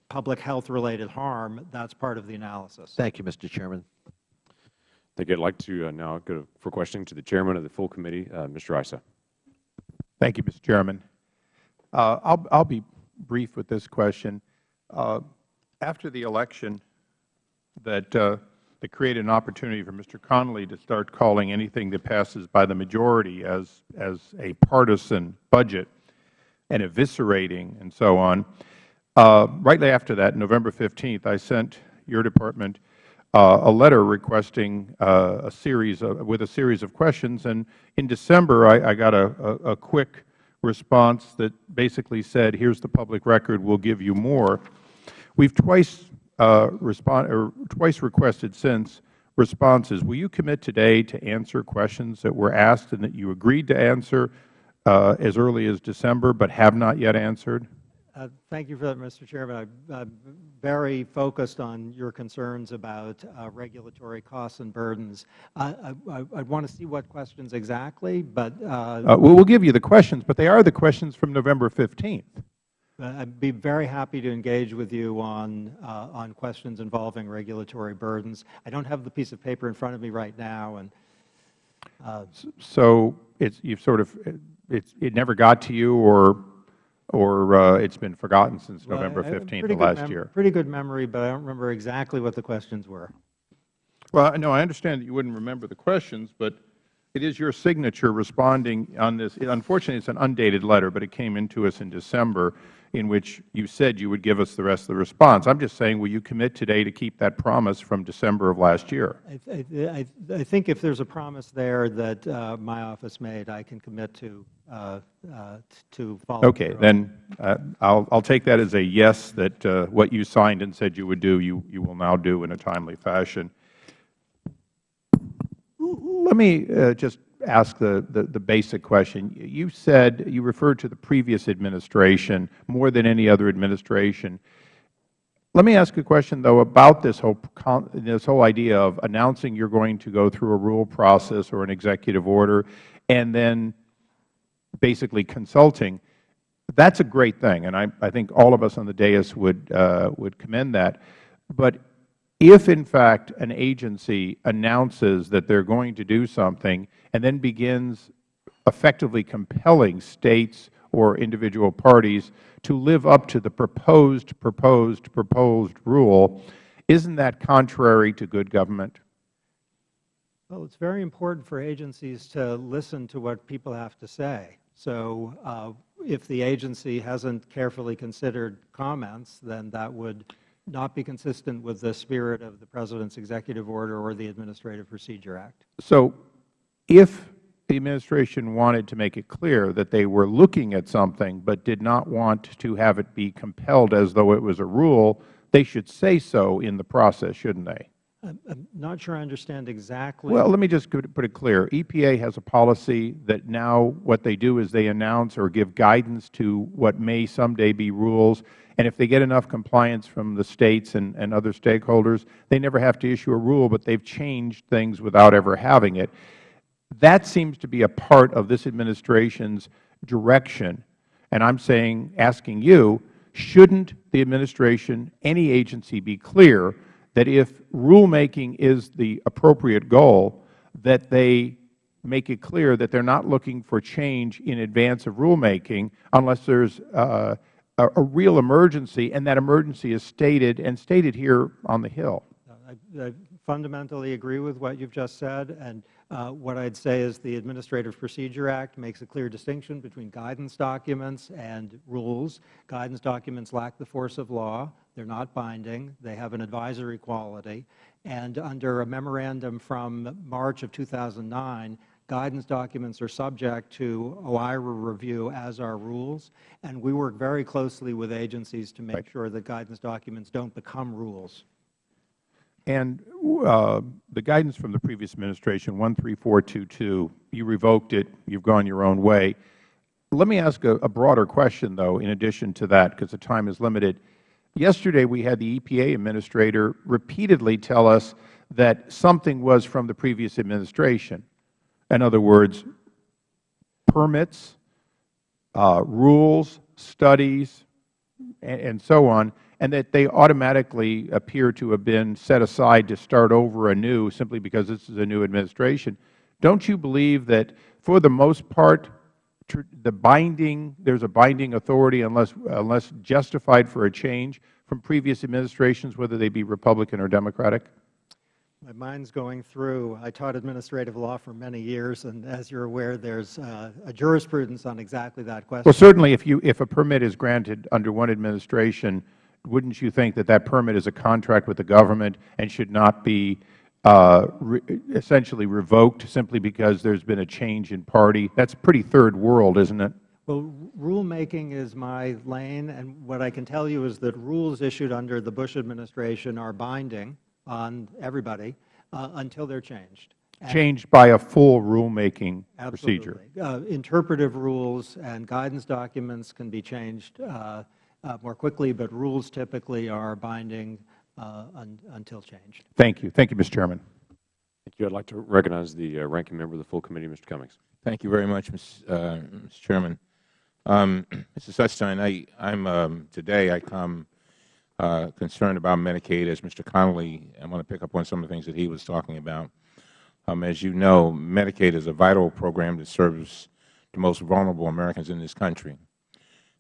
public health related harm, that's part of the analysis. Thank you, Mr. Chairman. Thank you. I'd like to uh, now go for questioning to the Chairman of the full committee, uh, Mr. Issa. Thank you, Mr. Chairman. Uh, I'll, I'll be brief with this question. Uh, after the election that, uh, that created an opportunity for Mr. Connolly to start calling anything that passes by the majority as, as a partisan budget and eviscerating and so on, uh, rightly after that, November 15th, I sent your department uh, a letter requesting uh, a series of, with a series of questions. And in December, I, I got a, a, a quick response that basically said, here's the public record, we'll give you more. We've twice, respond, or twice requested since responses. Will you commit today to answer questions that were asked and that you agreed to answer uh, as early as December but have not yet answered? Uh, thank you for that, Mr. Chairman. I, am very focused on your concerns about uh, regulatory costs and burdens. I, I, I want to see what questions exactly, but uh, uh we'll give you the questions, but they are the questions from November 15th. Uh, I'd be very happy to engage with you on uh, on questions involving regulatory burdens. I don't have the piece of paper in front of me right now, and so it's you've sort of it's it never got to you, or or uh, it's been forgotten since well, November 15th of last year? Pretty good memory, but I don't remember exactly what the questions were. Well, no, I understand that you wouldn't remember the questions, but it is your signature responding on this. Unfortunately, it's an undated letter, but it came into us in December in which you said you would give us the rest of the response. I'm just saying, will you commit today to keep that promise from December of last year? I, I, I think if there's a promise there that uh, my office made, I can commit to uh, uh, to follow. Okay, then uh, I'll, I'll take that as a yes that uh, what you signed and said you would do, you, you will now do in a timely fashion. Let me uh, just ask the, the, the, basic question. You said, you referred to the previous administration more than any other administration. Let me ask a question, though, about this whole, this whole idea of announcing you're going to go through a rule process or an executive order and then basically consulting. That's a great thing, and I, I think all of us on the dais would, uh, would commend that. But if, in fact, an agency announces that they are going to do something and then begins effectively compelling States or individual parties to live up to the proposed, proposed, proposed rule, isn't that contrary to good government? Well, it's very important for agencies to listen to what people have to say. So uh, if the agency hasn't carefully considered comments, then that would not be consistent with the spirit of the President's executive order or the Administrative Procedure Act. So if the Administration wanted to make it clear that they were looking at something but did not want to have it be compelled as though it was a rule, they should say so in the process, shouldn't they? I'm not sure I understand exactly. Well, let me just put it clear. EPA has a policy that now what they do is they announce or give guidance to what may someday be rules. And if they get enough compliance from the States and, and other stakeholders, they never have to issue a rule, but they've changed things without ever having it. That seems to be a part of this Administration's direction. And I'm saying, asking you, shouldn't the Administration, any agency, be clear that if rulemaking is the appropriate goal, that they make it clear that they are not looking for change in advance of rulemaking unless there is uh, a, real emergency, and that emergency is stated and stated here on the Hill. I, I fundamentally agree with what you have just said. And uh, what I would say is the Administrative Procedure Act makes a clear distinction between guidance documents and rules. Guidance documents lack the force of law. They are not binding. They have an advisory quality. And under a memorandum from March of 2009, guidance documents are subject to OIRA review as are rules, and we work very closely with agencies to make Right. sure that guidance documents don't become rules. And uh, the guidance from the previous administration, 13422, you revoked it, you've gone your own way. Let me ask a, a broader question, though, in addition to that, because the time is limited. Yesterday, we had the EPA administrator repeatedly tell us that something was from the previous administration. In other words, permits, uh, rules, studies, and, and so on, and that they automatically appear to have been set aside to start over anew simply because this is a new administration. Don't you believe that, for the most part, the binding, there's a binding authority unless, unless justified for a change from previous administrations, whether they be Republican or Democratic? My mind's going through, I taught administrative law for many years, and as you're aware, there's uh, a jurisprudence on exactly that question. Well, certainly, if, you, if a permit is granted under one administration, wouldn't you think that that permit is a contract with the government and should not be uh, essentially revoked simply because there's been a change in party? That's pretty third world, isn't it? Well, rulemaking is my lane, and what I can tell you is that rules issued under the Bush administration are binding on everybody uh, until they're changed. And- Changed by a full rulemaking procedure. Absolutely. Uh, Interpretive rules and guidance documents can be changed uh, more quickly, but rules typically are binding uh, un- until changed. Thank you. Thank you, Mr. Chairman. Thank you. I'd like to recognize the uh, ranking member of the full committee, Mr. Cummings. Thank you very much, Ms., uh, Mr. Chairman. Um, Mr. Sunstein, I, I'm, um, today I come uh, concerned about Medicaid. As Mr. Connolly, I want to pick up on some of the things that he was talking about. Um, as you know, Medicaid is a vital program that serves the most vulnerable Americans in this country.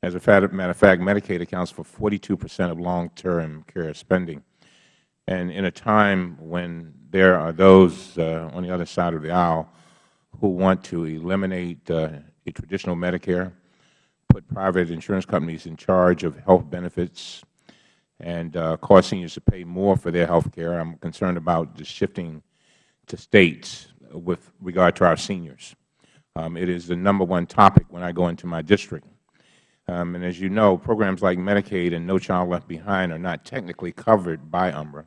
As a matter of fact, Medicaid accounts for 42 percent of long-term care spending. And in a time when there are those uh, on the other side of the aisle who want to eliminate uh, a traditional Medicare, put private insurance companies in charge of health benefits, and uh, cause seniors to pay more for their health care, I'm concerned about the shifting to States with regard to our seniors. Um, it is the number one topic when I go into my district. Um, and as you know, programs like Medicaid and No Child Left Behind are not technically covered by UMRA.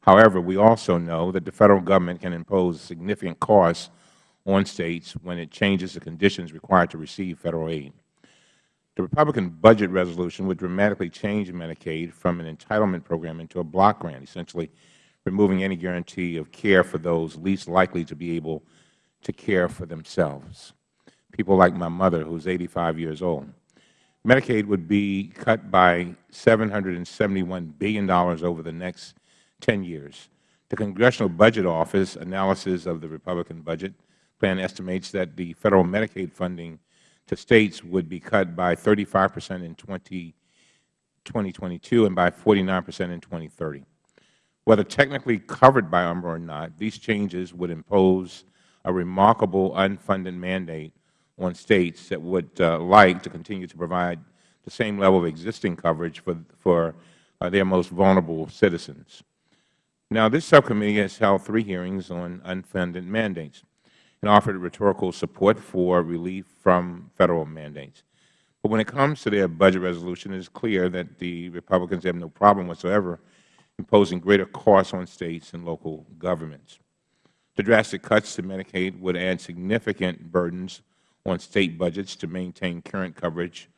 However, we also know that the Federal Government can impose significant costs on States when it changes the conditions required to receive Federal aid. The Republican budget resolution would dramatically change Medicaid from an entitlement program into a block grant, essentially removing any guarantee of care for those least likely to be able to care for themselves, people like my mother, who is 85 years old. Medicaid would be cut by $771 billion over the next 10 years. The Congressional Budget Office analysis of the Republican budget plan estimates that the Federal Medicaid funding to States would be cut by 35 percent in 20, 2022 and by 49 percent in 2030. Whether technically covered by UMRA or not, these changes would impose a remarkable unfunded mandate on States that would uh, like to continue to provide the same level of existing coverage for, for uh, their most vulnerable citizens. Now, this subcommittee has held three hearings on unfunded mandates and offered rhetorical support for relief from Federal mandates. But when it comes to their budget resolution, it is clear that the Republicans have no problem whatsoever imposing greater costs on States and local governments. The drastic cuts to Medicaid would add significant burdens on State budgets to maintain current coverage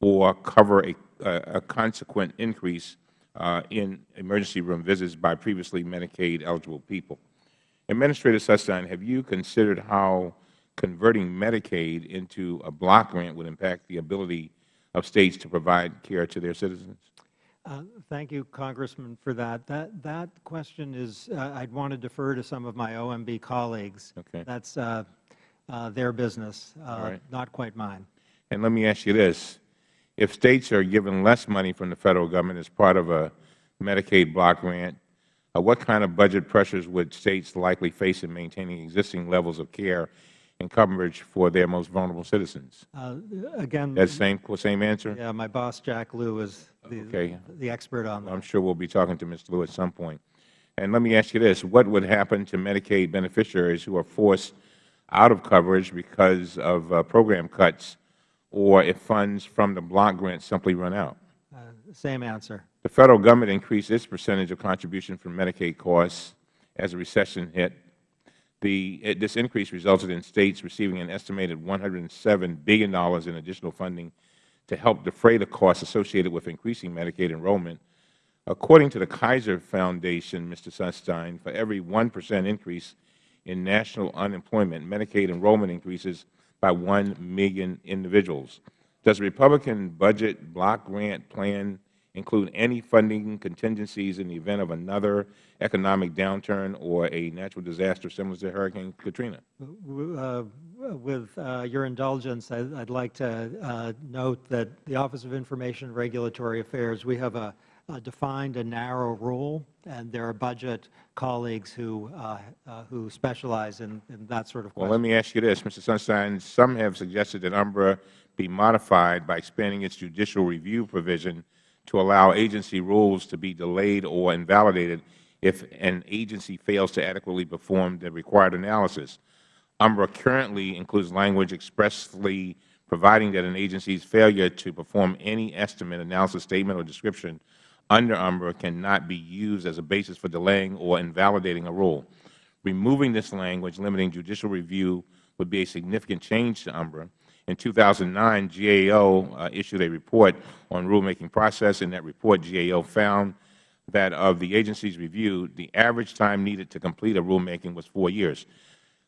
or cover a, a, consequent increase uh, in emergency room visits by previously Medicaid-eligible people. Administrator Sunstein, have you considered how converting Medicaid into a block grant would impact the ability of States to provide care to their citizens? Uh, Thank you, Congressman, for that. That, that question is, uh, I'd want to defer to some of my OMB colleagues. Okay. That's uh, their business, uh, right. not quite mine. And let me ask you this. If States are given less money from the Federal Government as part of a Medicaid block grant, uh, what kind of budget pressures would States likely face in maintaining existing levels of care and coverage for their most vulnerable citizens? Uh, Again, That same, same answer? yeah, my boss, Jack Lew, is Okay. the, the expert on I'm sure we'll be talking to Mr. Lew at some point. And let me ask you this. What would happen to Medicaid beneficiaries who are forced out of coverage because of uh, program cuts or if funds from the block grant simply run out? Uh, Same answer. The Federal Government increased its percentage of contribution from Medicaid costs as the recession hit. The, it- this increase resulted in States receiving an estimated $107 billion in additional funding to help defray the costs associated with increasing Medicaid enrollment. According to the Kaiser Foundation, Mr. Sunstein, for every 1 percent increase in national unemployment, Medicaid enrollment increases by 1 million individuals. Does the Republican budget block grant plan include any funding contingencies in the event of another economic downturn or a natural disaster similar to Hurricane Katrina? Uh, With uh, your indulgence, I- I'd like to uh, note that the Office of Information and Regulatory Affairs, we have a a defined a narrow rule, and there are budget colleagues who uh, uh, who specialize in in that sort of Well, let me ask you this, Mr. Sunstein. Some have suggested that UMRA be modified by expanding its judicial review provision to allow agency rules to be delayed or invalidated if an agency fails to adequately perform the required analysis. UMRA currently includes language expressly providing that an agency's failure to perform any estimate, analysis, statement, or description under UMRA cannot be used as a basis for delaying or invalidating a rule. Removing this language limiting judicial review would be a significant change to UMRA. In 2009, GAO uh, issued a report on rulemaking process. In that report, GAO found that of the agencies reviewed, the average time needed to complete a rulemaking was four years.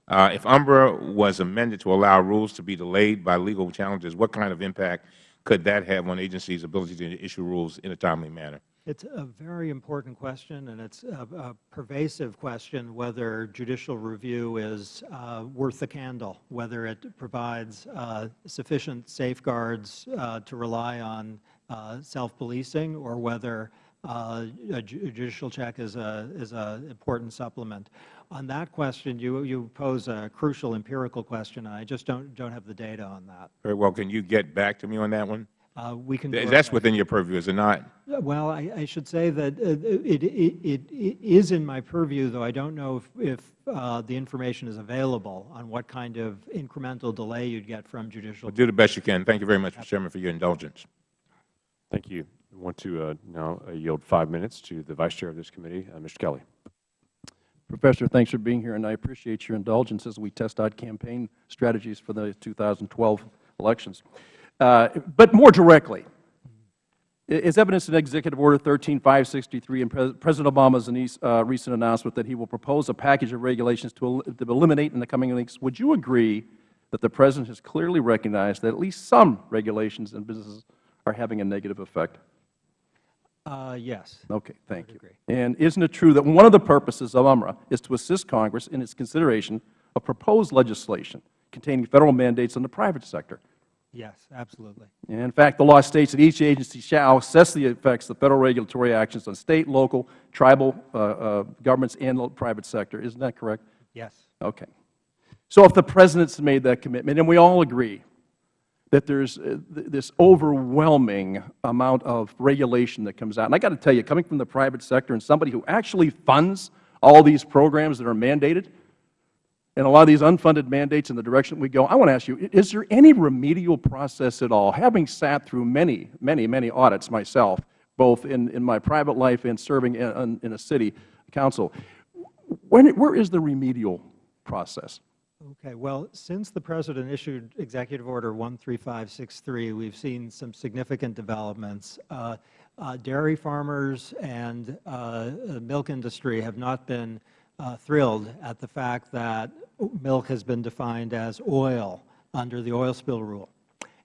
Uh, if UMRA was amended to allow rules to be delayed by legal challenges, what kind of impact could that have on agencies' ability to issue rules in a timely manner? It's a very important question, and it's a, a pervasive question whether judicial review is uh, worth the candle, whether it provides uh, sufficient safeguards uh, to rely on uh, self-policing, or whether uh, a judicial check is a is a important supplement. On that question, you you pose a crucial empirical question. I just don't don't have the data on that. Very well. Can you get back to me on that one? Uh, we can. That's best. within your purview, is it not? Well, I, I should say that uh, it, it, it, it is in my purview, though I don't know if, if uh, the information is available on what kind of incremental delay you'd get from judicial. Well, do the best you can. Thank you very much, Mr. Chairman, for your indulgence. Thank you. I want to uh, now uh, yield five minutes to the Vice Chair of this committee, uh, Mr. Kelly. Professor, thanks for being here, and I appreciate your indulgence as we test out campaign strategies for the 2012 elections. Uh, but more directly, as evidenced in Executive Order 13563 and Pres President Obama's uh, recent announcement that he will propose a package of regulations to eliminate in the coming weeks, would you agree that the President has clearly recognized that at least some regulations and businesses are having a negative effect? Uh, yes. Okay, thank you. agree. And isn't it true that one of the purposes of UMRA is to assist Congress in its consideration of proposed legislation containing Federal mandates on the private sector? Yes, absolutely. And in fact, the law states that each agency shall assess the effects of Federal regulatory actions on State, local, tribal uh, uh, governments and the private sector. Isn't that correct? Yes. Okay. So if the President's made that commitment, and we all agree that there's uh, th- this overwhelming amount of regulation that comes out, and I got to tell you, coming from the private sector and somebody who actually funds all these programs that are mandated, and a lot of these unfunded mandates in the direction we go, I want to ask you, is there any remedial process at all, having sat through many, many, many audits myself, both in, in my private life and serving in, in- a city council, when, where is the remedial process? Okay. Well, since the President issued Executive Order 13563, we've seen some significant developments. Uh, uh, dairy farmers and uh, the milk industry have not been thrilled at the fact that milk has been defined as oil under the oil spill rule.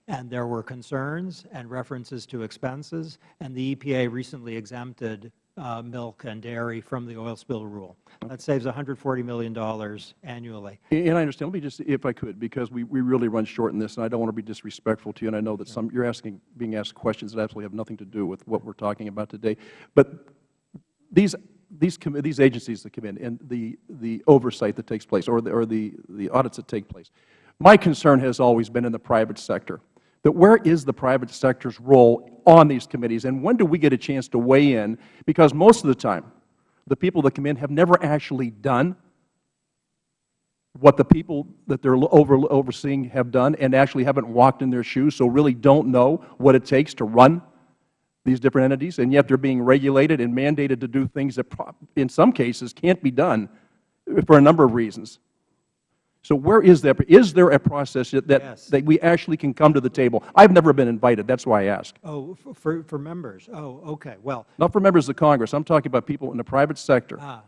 And there were concerns and references to expenses, and the EPA recently exempted uh, milk and dairy from the oil spill rule. That saves $140 million annually. And I understand. Let me just, if I could, because we, we really run short in this, and I don't want to be disrespectful to you, and I know that some, you're asking, being asked questions that absolutely have nothing to do with what we're talking about today. But these, these, these agencies that come in and the, the oversight that takes place or the, or the, the audits that take place, my concern has always been in the private sector, that where is the private sector's role on these committees, and when do we get a chance to weigh in? Because most of the time, the people that come in have never actually done what the people that they are over, overseeing have done and actually haven't walked in their shoes, so really don't know what it takes to run these different entities, and yet they are being regulated and mandated to do things that in some cases can't be done for a number of reasons. So where is that? Is there a process that, that, Yes. that we actually can come to the table? I've never been invited. That's why I ask. Oh, for, for members? Oh, okay. Well, Not for members of Congress. I'm talking about people in the private sector. Ah,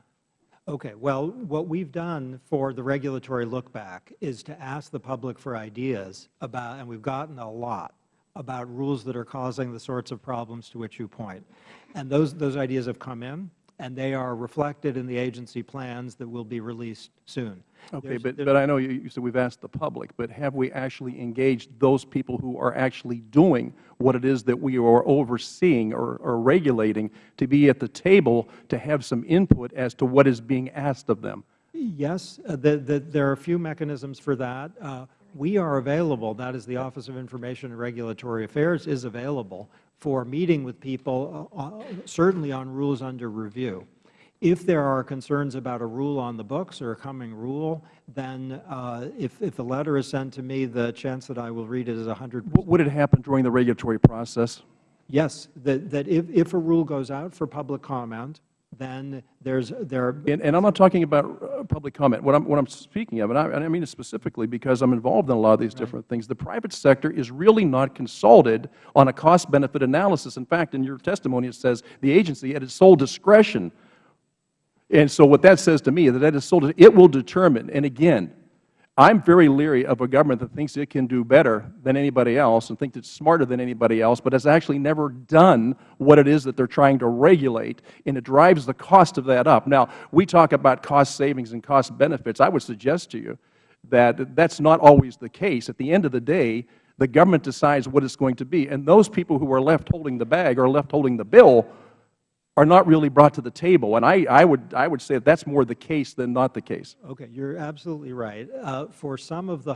okay. Well, what we've done for the regulatory look back is to ask the public for ideas about, and we've gotten a lot, about rules that are causing the sorts of problems to which you point. And those, those ideas have come in, and they are reflected in the agency plans that will be released soon. Okay, There's- but, there's- but I know you, you said we've asked the public, but have we actually engaged those people who are actually doing what it is that we are overseeing or, or regulating to be at the table to have some input as to what is being asked of them? Yes, uh, the, the, there are a few mechanisms for that. Uh, we are available, that is the Office of Information and Regulatory Affairs is available for meeting with people, uh, uh, certainly on rules under review. If there are concerns about a rule on the books or a coming rule, then uh, if, if the letter is sent to me, the chance that I will read it is 100 What would it happen during the regulatory process? Yes, that, that if, if a rule goes out for public comment, then there's, there, And, and I'm not talking about uh, public comment. What I'm, what I'm speaking of, and I, and I mean it specifically because I'm involved in a lot of these different things, the private sector is really not consulted on a cost-benefit analysis. In fact, in your testimony, it says the agency at its sole discretion. And so what that says to me is that at its sole, it will determine, and again, I'm very leery of a government that thinks it can do better than anybody else and thinks it's smarter than anybody else, but has actually never done what it is that they're trying to regulate, and it drives the cost of that up. Now, we talk about cost savings and cost benefits. I would suggest to you that that's not always the case. At the end of the day, the government decides what it's going to be, and those people who are left holding the bag or left holding the bill are not really brought to the table. And I, I, would, I would say that that's more the case than not the case. Okay, you're absolutely right. Uh, For some of the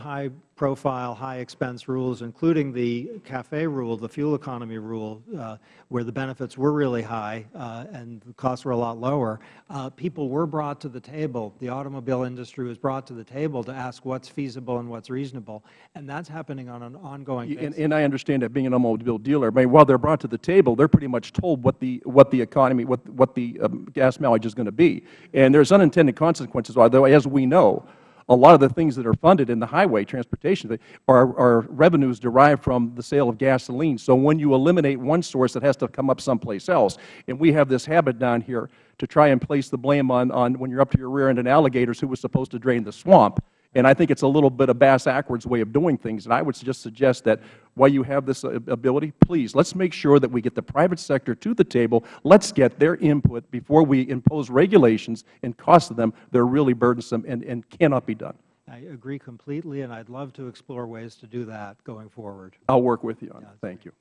high-profile, high-expense rules, including the CAFE rule, the fuel economy rule, uh, where the benefits were really high uh, and the costs were a lot lower, uh, people were brought to the table. The automobile industry was brought to the table to ask what's feasible and what's reasonable, and that's happening on an ongoing And, basis. and I understand that being an automobile dealer, I mean, while they're brought to the table, they're pretty much told what the, what the economy, what, what the um, gas mileage is going to be. And there's unintended consequences, although as we know, a lot of the things that are funded in the highway transportation are, are revenues derived from the sale of gasoline. So when you eliminate one source, it has to come up someplace else. And we have this habit down here to try and place the blame on, on when you're up to your rear end in alligators who was supposed to drain the swamp. And I think it's a little bit of bass-ackwards way of doing things. And I would just suggest that while you have this uh, ability, please, let's make sure that we get the private sector to the table. Let's get their input before we impose regulations and costs of them that are really burdensome and, and cannot be done. I agree completely, and I'd love to explore ways to do that going forward. I'll work with you on that. Thank you.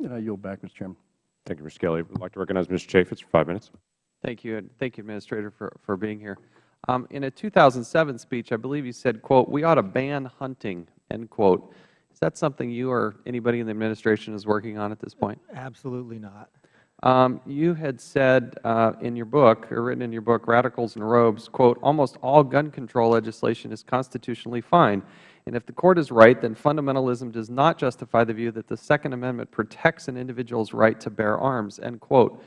And I yield back, Mr. Chairman. Thank you, Mr. Kelly. I would like to recognize Mr. Chaffetz for five minutes. Thank you, and thank you, Administrator, for, for being here. Um, in a 2007 speech, I believe you said, quote, "We ought to ban hunting," end quote. Is that something you or anybody in the Administration is working on at this point? Absolutely not. Um, you had said uh, in your book, or written in your book, Radicals in Robes, quote, "Almost all gun control legislation is constitutionally fine. And if the Court is right, then fundamentalism does not justify the view that the Second Amendment protects an individual's right to bear arms," end quote.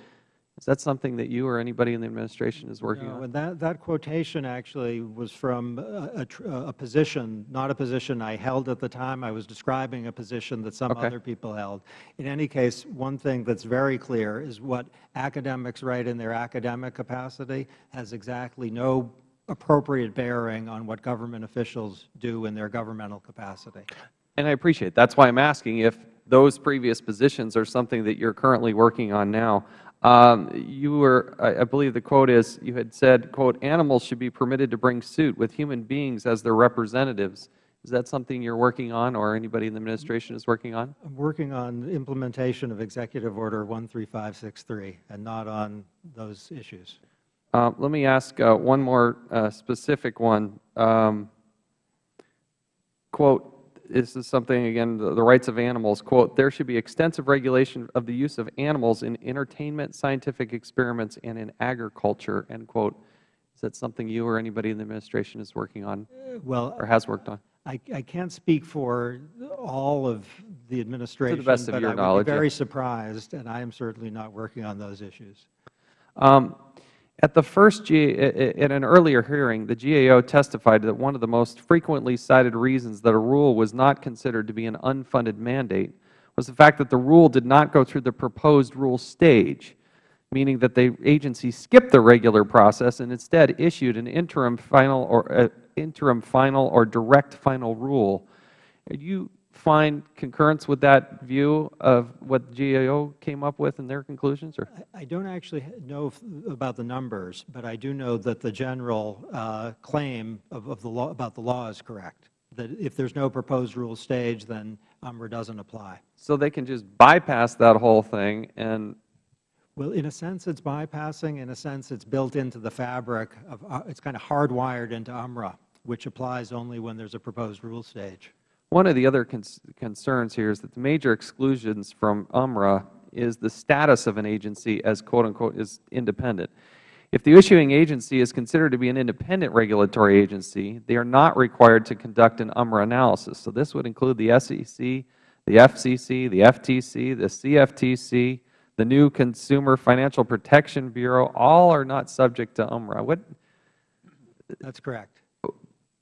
Is that something that you or anybody in the Administration is working No, on? that, that quotation actually was from a, a a position, not a position I held at the time. I was describing a position that some Okay. other people held. In any case, one thing that's very clear is what academics write in their academic capacity has exactly no appropriate bearing on what government officials do in their governmental capacity. And I appreciate it. That's why I'm asking if those previous positions are something that you're currently working on now. Um, you were, I I believe the quote is, you had said, quote, "Animals should be permitted to bring suit with human beings as their representatives." Is that something you're working on or anybody in the Administration is working on? I'm working on implementation of Executive Order 13563 and not on those issues. Uh, Let me ask uh, one more uh, specific one. Um, Quote, this is something, again, the the rights of animals, quote, "There should be extensive regulation of the use of animals in entertainment, scientific experiments, and in agriculture," end quote. Is that something you or anybody in the administration is working on Well, or has worked on? I, I can't speak for all of the administration. to the best of but your I would knowledge, be yeah. very surprised, and I am certainly not working on those issues. Um, at an earlier hearing, the GAO testified that one of the most frequently cited reasons that a rule was not considered to be an unfunded mandate was the fact that the rule did not go through the proposed rule stage, meaning that the agency skipped the regular process and instead issued an interim final or uh, interim final or direct final rule. You find concurrence with that view of what GAO came up with in their conclusions? Or? I don't actually know about the numbers, but I do know that the general uh, claim of, of the law, about the law is correct, that if there's no proposed rule stage, then UMRA doesn't apply. So they can just bypass that whole thing and, Well, in a sense, it's bypassing. In a sense, it's built into the fabric of, uh, it's kind of hardwired into UMRA, which applies only when there's a proposed rule stage. One of the other concerns here is that the major exclusions from UMRA is the status of an agency as quote unquote is independent. If the issuing agency is considered to be an independent regulatory agency, they are not required to conduct an UMRA analysis. So this would include the SEC, the FCC, the FTC, the CFTC, the new Consumer Financial Protection Bureau, all are not subject to UMRA. What, That's correct.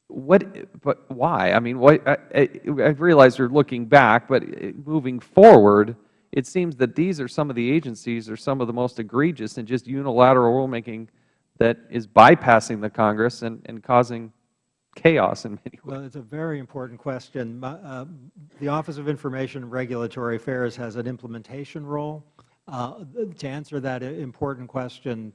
What, but why? I mean, what, I, I realize you're looking back, but uh, moving forward, it seems that these are some of the agencies are some of the most egregious and just unilateral rulemaking that is bypassing the Congress and, and causing chaos in many ways. Well, it's a very important question. Uh, The Office of Information and Regulatory Affairs has an implementation role. Uh, To answer that important question,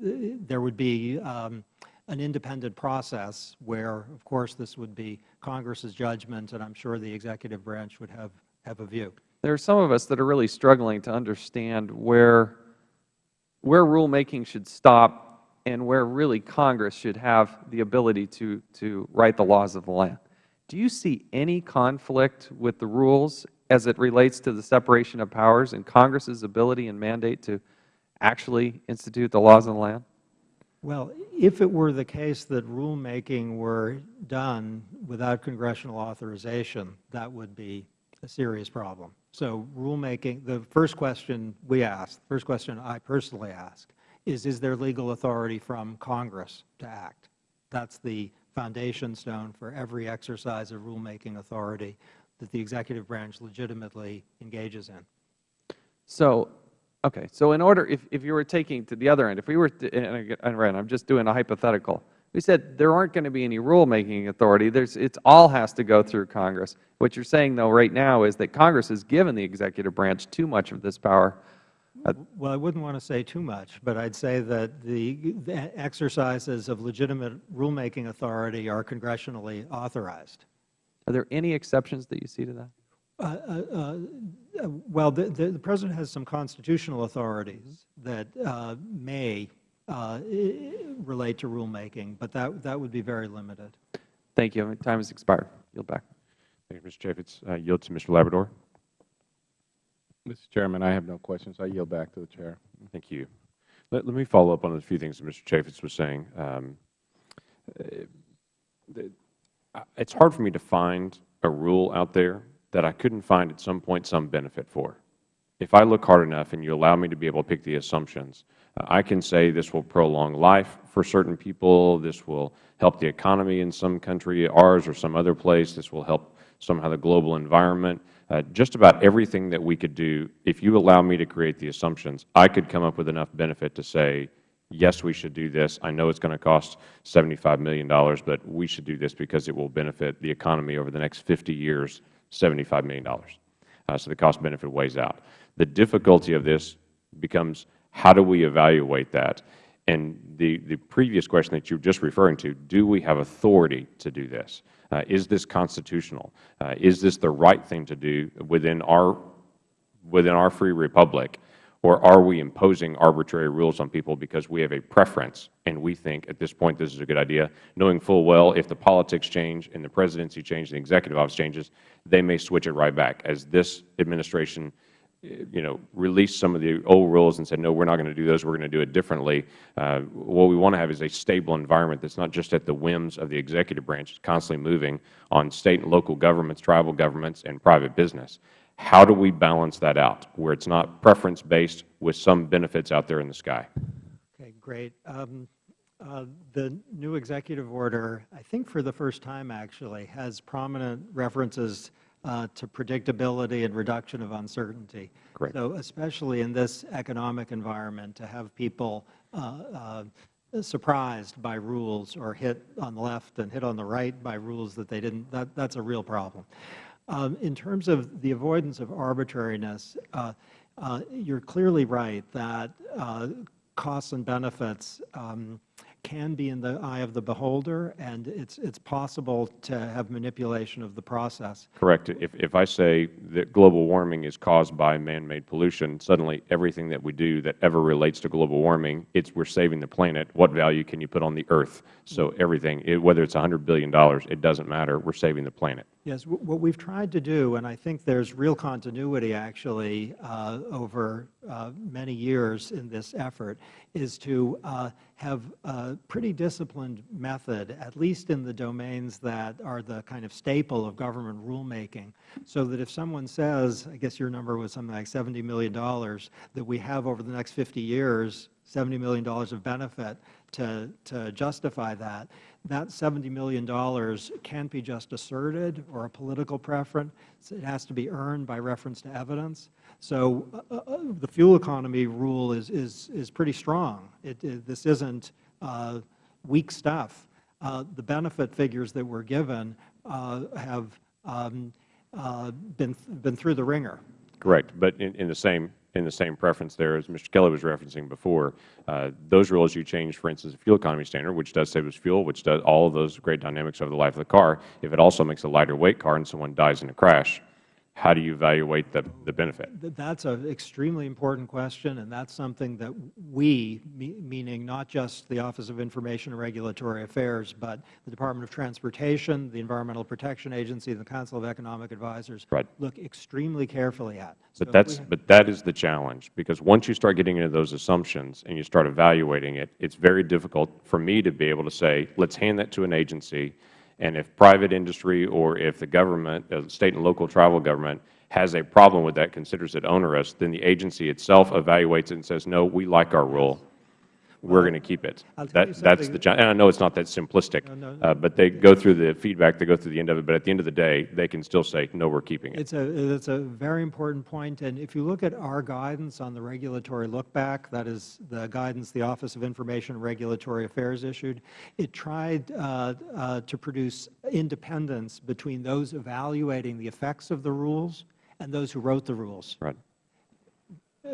there would be um, an independent process where, of course, this would be Congress's judgment, and I'm sure the executive branch would have, have a view. There are some of us that are really struggling to understand where, where rulemaking should stop and where really Congress should have the ability to, to write the laws of the land. Do you see any conflict with the rules as it relates to the separation of powers and Congress's ability and mandate to actually institute the laws of the land? Well, if it were the case that rulemaking were done without congressional authorization, that would be a serious problem. So rulemaking, the first question we asked, the first question I personally ask, is, is there legal authority from Congress to act? That's the foundation stone for every exercise of rulemaking authority that the executive branch legitimately engages in. So, okay, so in order, if, if you were taking to the other end, if we were, to, and I'm just doing a hypothetical, we said there aren't going to be any rulemaking authority, there's, it all has to go through Congress. What you're saying, though, right now is that Congress has given the executive branch too much of this power. Uh, Well, I wouldn't want to say too much, but I'd say that the the exercises of legitimate rulemaking authority are congressionally authorized. Are there any exceptions that you see to that? Uh, uh, uh, Well, the- the the President has some constitutional authorities that uh, may uh, relate to rulemaking, but that that would be very limited. Thank you. Time has expired. Yield back. Thank you, Mr. Chaffetz. Uh, Yield to Mr. Labrador. Mr. Chairman, I have no questions. I yield back to the Chair. Thank you. Let, let me follow up on a few things that Mr. Chaffetz was saying. Um, uh, the- I- it's hard for me to find a rule out there that I couldn't find at some point some benefit for. If I look hard enough and you allow me to be able to pick the assumptions, I can say this will prolong life for certain people, this will help the economy in some country, ours or some other place, this will help somehow the global environment. Uh, just about everything that we could do, if you allow me to create the assumptions, I could come up with enough benefit to say, yes, we should do this. I know it's going to cost $75 million, but we should do this because it will benefit the economy over the next 50 years, $75 million. Uh, so the cost-benefit weighs out. The difficulty of this becomes how do we evaluate that? And the, the previous question that you were just referring to, do we have authority to do this? Uh, is this constitutional? Uh, is this the right thing to do within our, within our free republic? Or are we imposing arbitrary rules on people because we have a preference and we think at this point this is a good idea, knowing full well if the politics change and the presidency changes and the executive office changes, they may switch it right back. As this administration you know, release some of the old rules and said, no, we're not going to do those, we're going to do it differently. Uh, what we want to have is a stable environment that's not just at the whims of the executive branch, it's constantly moving on State and local governments, tribal governments, and private business. How do we balance that out where it's not preference-based with some benefits out there in the sky? Okay, great. Um, uh, the new executive order, I think for the first time actually, has prominent references uh, to predictability and reduction of uncertainty. Correct. So especially in this economic environment, to have people uh, uh, surprised by rules or hit on the left and hit on the right by rules that they didn't, that, that's a real problem. Um, in terms of the avoidance of arbitrariness, uh, uh, you're clearly right that uh, costs and benefits um, can be in the eye of the beholder, and it's, it's possible to have manipulation of the process. Correct. If, if I say that global warming is caused by man-made pollution, suddenly everything that we do that ever relates to global warming, it's we're saving the planet. What value can you put on the earth? So everything, it, whether it's $100 billion, it doesn't matter. We're saving the planet. Yes, what we've tried to do, and I think there's real continuity actually uh, over uh, many years in this effort, is to uh, have a pretty disciplined method, at least in the domains that are the kind of staple of government rulemaking, so that if someone says, I guess your number was something like $70 million, that we have over the next 50 years $70 million of benefit to, to justify that, that $70 million can't be just asserted or a political preference. It has to be earned by reference to evidence. So uh, uh, uh, the fuel economy rule is, is, is pretty strong. It, it, this isn't uh, weak stuff. Uh, the benefit figures that were given uh, have um, been, been through the ringer. Correct. But in, in the same in the same preference there as Mr. Kelly was referencing before. Uh, those rules you change, for instance, the fuel economy standard, which does save us fuel, which does all of those great dynamics over the life of the car. If it also makes a lighter weight car and someone dies in a crash, how do you evaluate the, the benefit? That's an extremely important question, and that's something that we, meaning not just the Office of Information and Regulatory Affairs, but the Department of Transportation, the Environmental Protection Agency, and the Council of Economic Advisors, right. look extremely carefully at. But, so that's, but that is the challenge, because once you start getting into those assumptions and you start evaluating it, it's very difficult for me to be able to say, let's hand that to an agency and if private industry or if the government, the State and local tribal government, has a problem with that, considers it onerous, then the agency itself evaluates it and says, no, we like our rule we're going to keep it. That, that's the challenge. And I know it's not that simplistic, no, no, uh, but they go through the feedback, they go through the end of it, but at the end of the day, they can still say, no, we're keeping it. It's a, it's a very important point. point, and if you look at our guidance on the regulatory look back, that is the guidance the Office of Information and Regulatory Affairs issued, it tried uh, uh, to produce independence between those evaluating the effects of the rules and those who wrote the rules. Right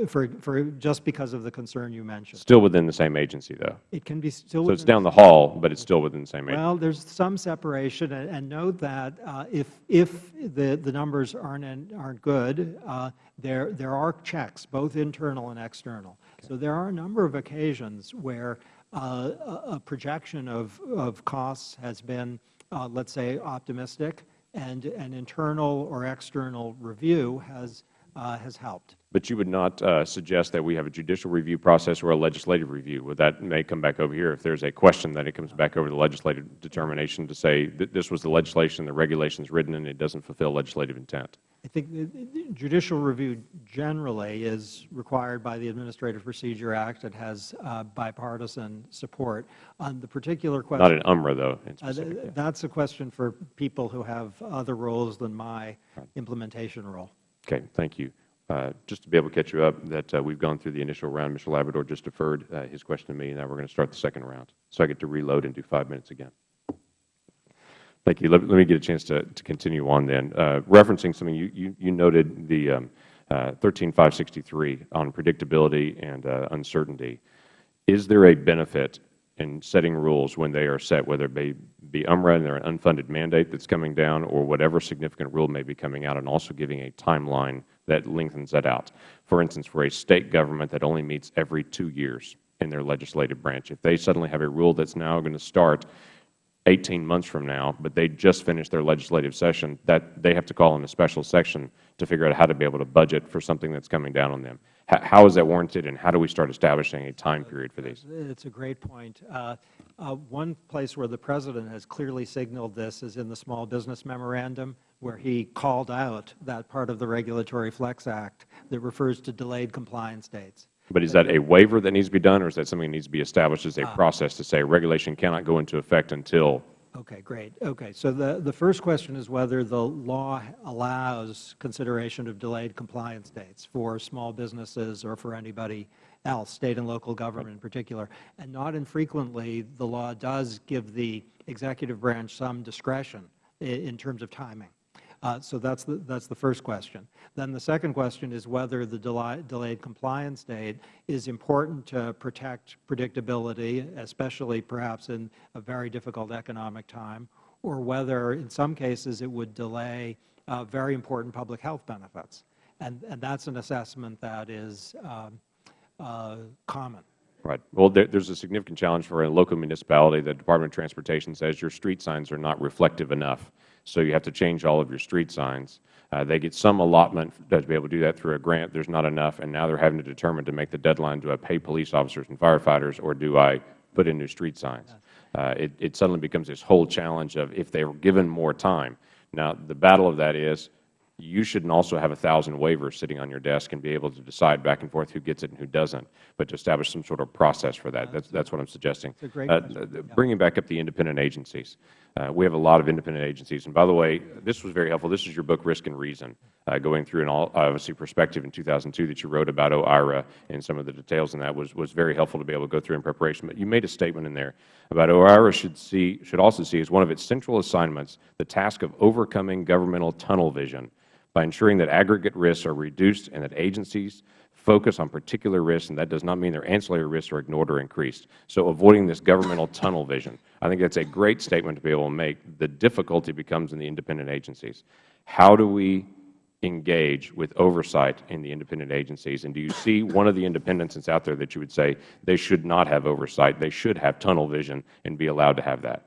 for, for just because of the concern you mentioned. Still within the same agency, though. It can be still. So it's down the hall, but it's still within the same agency. Well, there's some separation, and, and note that uh, if if the the numbers aren't aren't good, uh, there there are checks, both internal and external. Okay. So there are a number of occasions where uh, a, a, projection of of costs has been, uh, let's say, optimistic, and an internal or external review has uh, has helped. But you would not uh, suggest that we have a judicial review process or a legislative review. Would that may come back over here if there is a question that it comes back over the legislative determination to say that this was the legislation, the regulations written, and it doesn't fulfill legislative intent? I think judicial review generally is required by the Administrative Procedure Act. It has uh, bipartisan support. On the particular question, not an UMRA though. Uh, that's a question for people who have other roles than my implementation role. Okay, thank you. Uh, just to be able to catch you up, that uh, we've gone through the initial round. Mr. Labrador just deferred uh, his question to me, and now we're going to start the second round. So I get to reload and do five minutes again. Thank you. Let, let me get a chance to, to continue on then. Uh, referencing something you, you, you noted, the um, 13563 uh, on predictability and uh, uncertainty. Is there a benefit in setting rules when they are set, whether it be, be UMRA and there an unfunded mandate that's coming down or whatever significant rule may be coming out, and also giving a timeline that lengthens that out. For instance, for a State government that only meets every two years in their legislative branch, if they suddenly have a rule that's now going to start 18 months from now, but they just finished their legislative session, that they have to call in a special section to figure out how to be able to budget for something that's coming down on them. How, how is that warranted, and how do we start establishing a time period for these? It's a great point. Uh, uh, One place where the President has clearly signaled this is in the Small Business Memorandum, where he called out that part of the Regulatory Flex Act that refers to delayed compliance dates. But is that a waiver that needs to be done, or is that something that needs to be established as a ah. process to say regulation cannot go into effect until Okay, great. Okay, so the, the first question is whether the law allows consideration of delayed compliance dates for small businesses or for anybody else, State and local government in particular. And not infrequently, the law does give the executive branch some discretion in terms of timing. Uh, So that's the, that's the first question. Then the second question is whether the delay- delayed compliance date is important to protect predictability, especially perhaps in a very difficult economic time, or whether in some cases it would delay uh, very important public health benefits. And, and that's an assessment that is um, uh, common. Right. Well, there, there's a significant challenge for a local municipality. The Department of Transportation says your street signs are not reflective enough, so you have to change all of your street signs. Uh, they get some allotment to be able to do that through a grant. There's not enough, and now they're having to determine to make the deadline, do I pay police officers and firefighters, or do I put in new street signs? Uh, it, it suddenly becomes this whole challenge of if they were given more time. Now, the battle of that is you shouldn't also have a thousand waivers sitting on your desk and be able to decide back and forth who gets it and who doesn't, but to establish some sort of process for that. That's, that's what I'm suggesting. Uh, Bringing back up the independent agencies. Uh, we have a lot of independent agencies. And by the way, this was very helpful. This is your book, Risk and Reason, uh, going through an all, obviously perspective in 2002 that you wrote about OIRA and some of the details in that was, was very helpful to be able to go through in preparation. But you made a statement in there about OIRA should see, should also see as one of its central assignments the task of overcoming governmental tunnel vision by ensuring that aggregate risks are reduced and that agencies focus on particular risks, and that does not mean their ancillary risks are ignored or increased. So avoiding this governmental tunnel vision. I think that's a great statement to be able to make. The difficulty becomes in the independent agencies. How do we engage with oversight in the independent agencies? And do you see one of the independents that's out there that you would say they should not have oversight, they should have tunnel vision and be allowed to have that?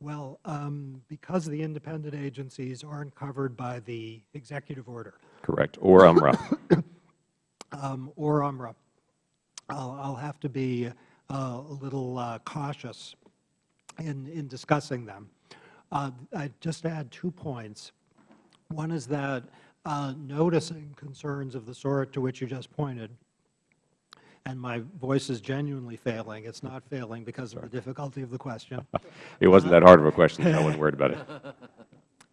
Well, um, because the independent agencies aren't covered by the executive order Correct. Or UMRA. Um, or UMRA, I'll, I'll have to be uh, a little uh, cautious in, in discussing them. Uh, I just add two points. One is that uh, noticing concerns of the sort to which you just pointed, and my voice is genuinely failing. It's not failing because of the difficulty of the question. It wasn't that hard of a question. I wasn't worried about it.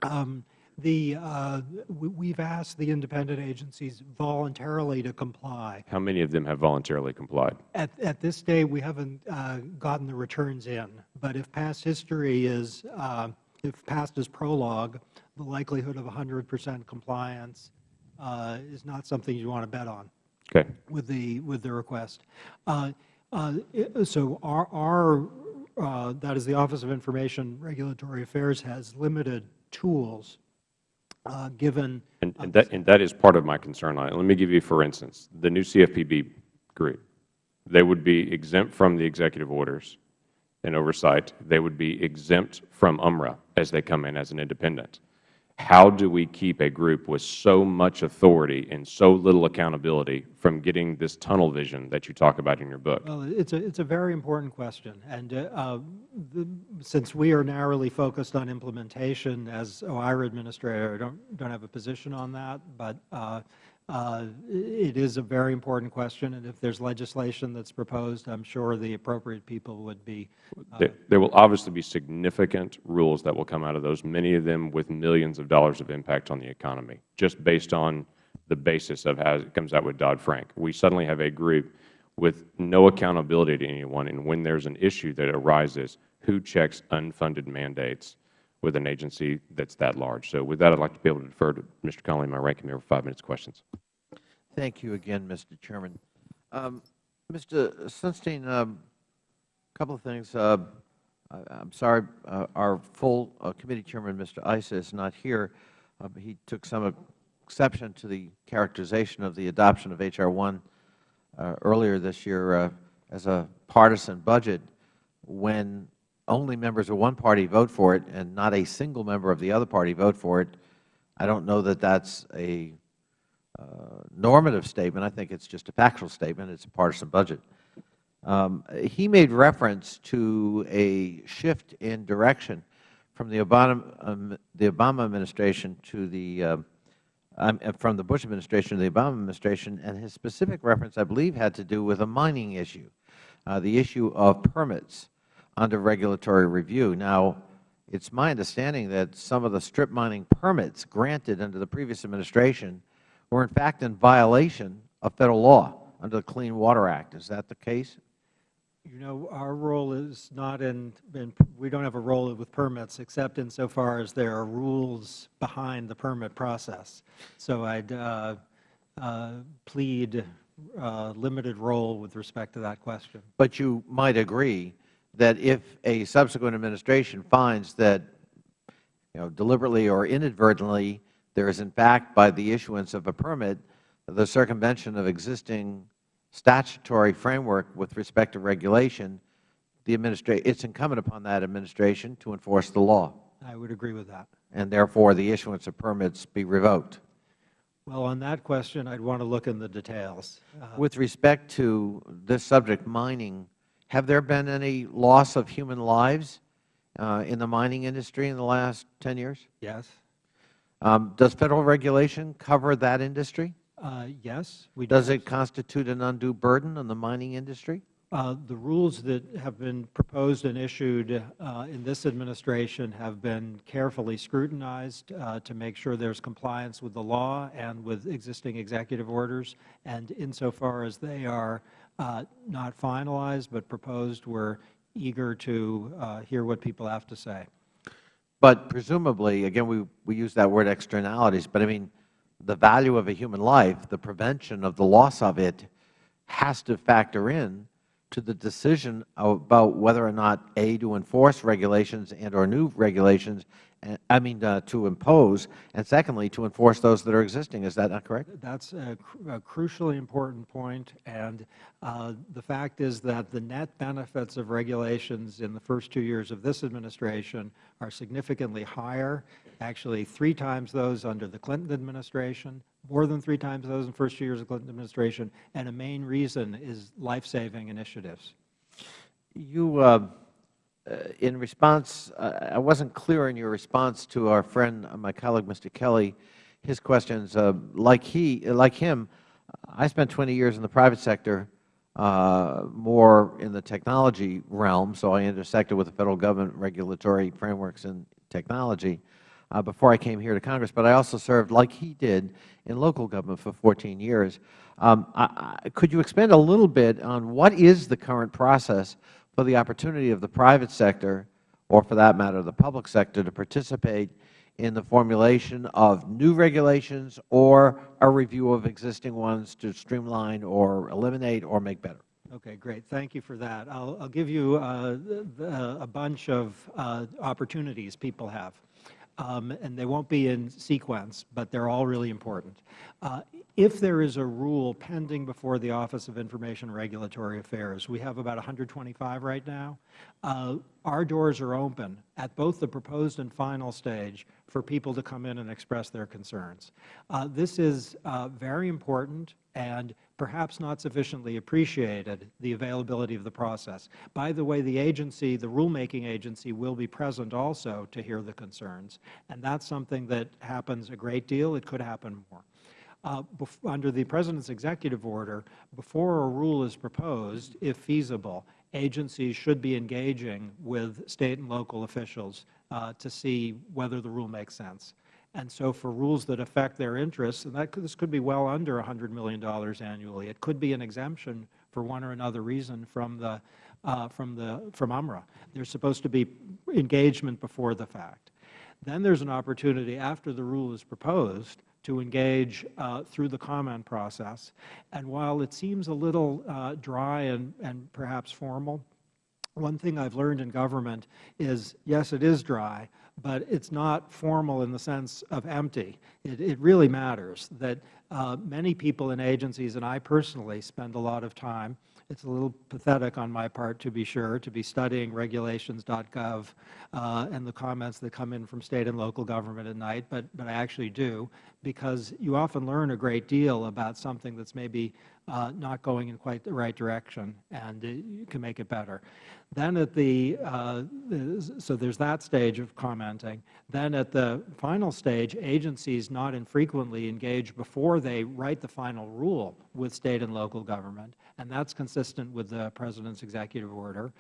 Um, The, uh, we- we've asked the independent agencies voluntarily to comply. How many of them have voluntarily complied? At, at this day, we haven't uh, gotten the returns in, but if past history is, uh, if past is prologue, the likelihood of 100 percent compliance uh, is not something you want to bet on Okay. with the, with the request. Uh, uh, So our, our, uh, that is the Office of Information Regulatory Affairs has limited tools Uh, given. And, uh, and, that, and that is part of my concern on it. Let me give you, for instance, the new CFPB group. They would be exempt from the executive orders and oversight. They would be exempt from UMRA as they come in as an independent. How do we keep a group with so much authority and so little accountability from getting this tunnel vision that you talk about in your book? Well, it's a, it's a very important question. And uh, uh, the- since we are narrowly focused on implementation as OIRA administrator, I don't, don't have a position on that, but uh, uh, it is a very important question. And if there's legislation that's proposed, I'm sure the appropriate people would be There, there will obviously be significant rules that will come out of those, many of them with millions of dollars of impact on the economy, just based on the basis of how it comes out with Dodd-Frank. We suddenly have a group with no accountability to anyone, and when there's an issue that arises, who checks unfunded mandates with an agency that's that large? So with that, I'd like to be able to defer to Mr. Connolly, my ranking member, for five minutes questions. Thank you again, Mr. Chairman. Um, Mr. Sunstein, a couple of things. Uh, I, I'm sorry, uh, our full uh, committee chairman, Mr. Issa, is not here. Uh, he took some exception to the characterization of the adoption of H.R. 1 uh, earlier this year uh, as a partisan budget when only members of one party vote for it and not a single member of the other party vote for it, I don't know that that's a uh, normative statement. I think it's just a factual statement. It's a partisan budget. Um, he made reference to a shift in direction from the Obama, um, the Obama administration to the uh, um, from the Bush administration to the Obama administration, and his specific reference, I believe, had to do with a mining issue, uh, the issue of permits under regulatory review. Now, it's my understanding that some of the strip mining permits granted under the previous administration were in fact in violation of Federal law under the Clean Water Act. Is that the case? You know, our role is not in, in, we don't have a role with permits except insofar as there are rules behind the permit process. So I'd uh, uh, plead uh, limited role with respect to that question. But you might agree that if a subsequent administration finds that, you know, deliberately or inadvertently, there is in fact, by the issuance of a permit, the circumvention of existing statutory framework with respect to regulation, the administra it's incumbent upon that administration to enforce the law. I would agree with that. And therefore, the issuance of permits be revoked. Well, on that question, I'd want to look in the details. Uh, With respect to this subject, mining, have there been any loss of human lives uh, in the mining industry in the last 10 years? yes. Um, does Federal regulation cover that industry? Uh, yes. We Does do. it constitute an undue burden on the mining industry? Uh, The rules that have been proposed and issued uh, in this administration have been carefully scrutinized uh, to make sure there's compliance with the law and with existing executive orders. And insofar as they are not finalized but proposed, we're eager to uh, hear what people have to say. But presumably, again, we, we use that word externalities, but I mean, the value of a human life, the prevention of the loss of it, has to factor in to the decision about whether or not, A, to enforce regulations and or new regulations, I mean, uh, to impose, and secondly, to enforce those that are existing. Is that not correct? That's a, cru- a crucially important point, and uh, the fact is that the net benefits of regulations in the first two years of this administration are significantly higher, actually three times those under the Clinton administration, more than three times those in the first two years of the Clinton administration, and a main reason is life-saving initiatives. You, uh, in response, uh, I wasn't clear in your response to our friend, uh, my colleague, Mr. Kelly, his questions. Uh, like he, like him, I spent 20 years in the private sector, uh, more in the technology realm, so I intersected with the Federal Government regulatory frameworks and technology uh, before I came here to Congress. But I also served, like he did, in local government for 14 years. Um, I, I, could you expand a little bit on what is the current process for the opportunity of the private sector, or for that matter, the public sector, to participate in the formulation of new regulations or a review of existing ones to streamline or eliminate or make better? Okay, great. Thank you for that. I'll, give you uh, a bunch of uh, opportunities people have. Um, and they won't be in sequence, but they're all really important. Uh, if there is a rule pending before the Office of Information Regulatory Affairs, we have about 125 right now, uh, our doors are open at both the proposed and final stage for people to come in and express their concerns. Uh, this is uh, very important and perhaps not sufficiently appreciated, the availability of the process. By the way, the agency, the rulemaking agency, will be present also to hear the concerns, and that's something that happens a great deal. It could happen more. Uh, under the President's executive order, before a rule is proposed, if feasible, agencies should be engaging with State and local officials uh, to see whether the rule makes sense. And so for rules that affect their interests, and that could, this could be well under $100 million annually. It could be an exemption for one or another reason from the, uh, from the, from UMRA. There's supposed to be engagement before the fact. Then there's an opportunity after the rule is proposed to engage uh, through the comment process. And while it seems a little uh, dry and, and perhaps formal, one thing I've learned in government is, yes, it is dry, but it's not formal in the sense of empty. It, it really matters that uh, many people in agencies, and I personally spend a lot of time it's a little pathetic on my part, to be sure, to be studying regulations.gov uh, and the comments that come in from State and local government at night, but, but I actually do, because you often learn a great deal about something that's maybe uh, not going in quite the right direction, and you can make it better. Then at the, uh, so there's that stage of commenting. Then at the final stage, agencies not infrequently engage before they write the final rule with State and local government, and that's consistent with the President's executive order.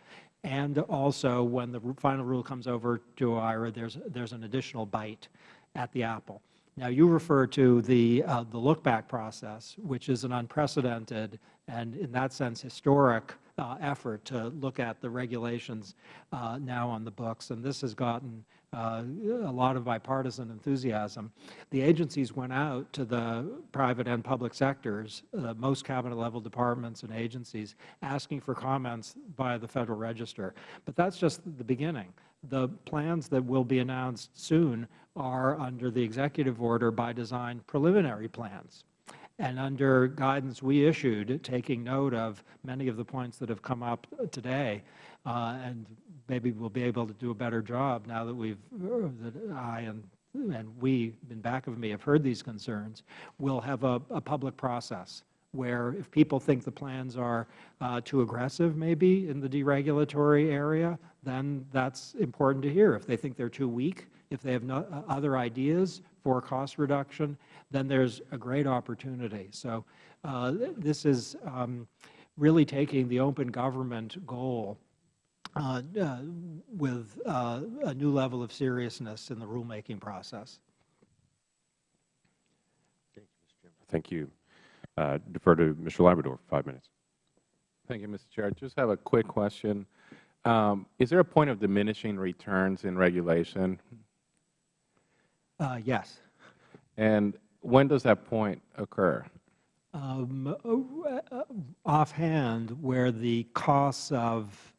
And also, when the final rule comes over to OIRA, there's, there's an additional bite at the apple. Now, you refer to the, uh, the look-back process, which is an unprecedented and, in that sense, historic uh, effort to look at the regulations uh, now on the books. And this has gotten uh, a lot of bipartisan enthusiasm. The agencies went out to the private and public sectors, uh, most Cabinet-level departments and agencies, asking for comments by the Federal Register. But that's just the beginning. The plans that will be announced soon are under the executive order by design preliminary plans. And under guidance we issued, taking note of many of the points that have come up today, uh, and maybe we'll be able to do a better job now that we've, uh, that I and and we in back of me have heard these concerns, we'll have a, a public process where if people think the plans are uh, too aggressive maybe in the deregulatory area, then that's important to hear. If they think they're too weak, if they have no, uh, other ideas for cost reduction, then there's a great opportunity. So uh, this is um, really taking the open government goal uh, uh, with uh, a new level of seriousness in the rulemaking process. Thank you. Mr. Chairman. Thank you uh, defer to Mr. Labrador for five minutes. Thank you, Mr. Chair. I just have a quick question. Um, is there a point of diminishing returns in regulation? Uh, yes. And when does that point occur? Um, uh, offhand, where the costs of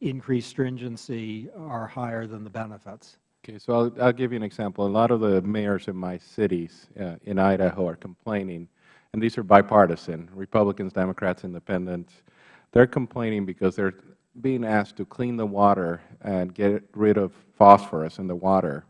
increased stringency are higher than the benefits. Okay, so I'll, I'll give you an example. A lot of the mayors in my cities uh, in Idaho are complaining, and these are bipartisan, Republicans, Democrats, Independents. They're complaining because they're being asked to clean the water and get rid of phosphorus in the water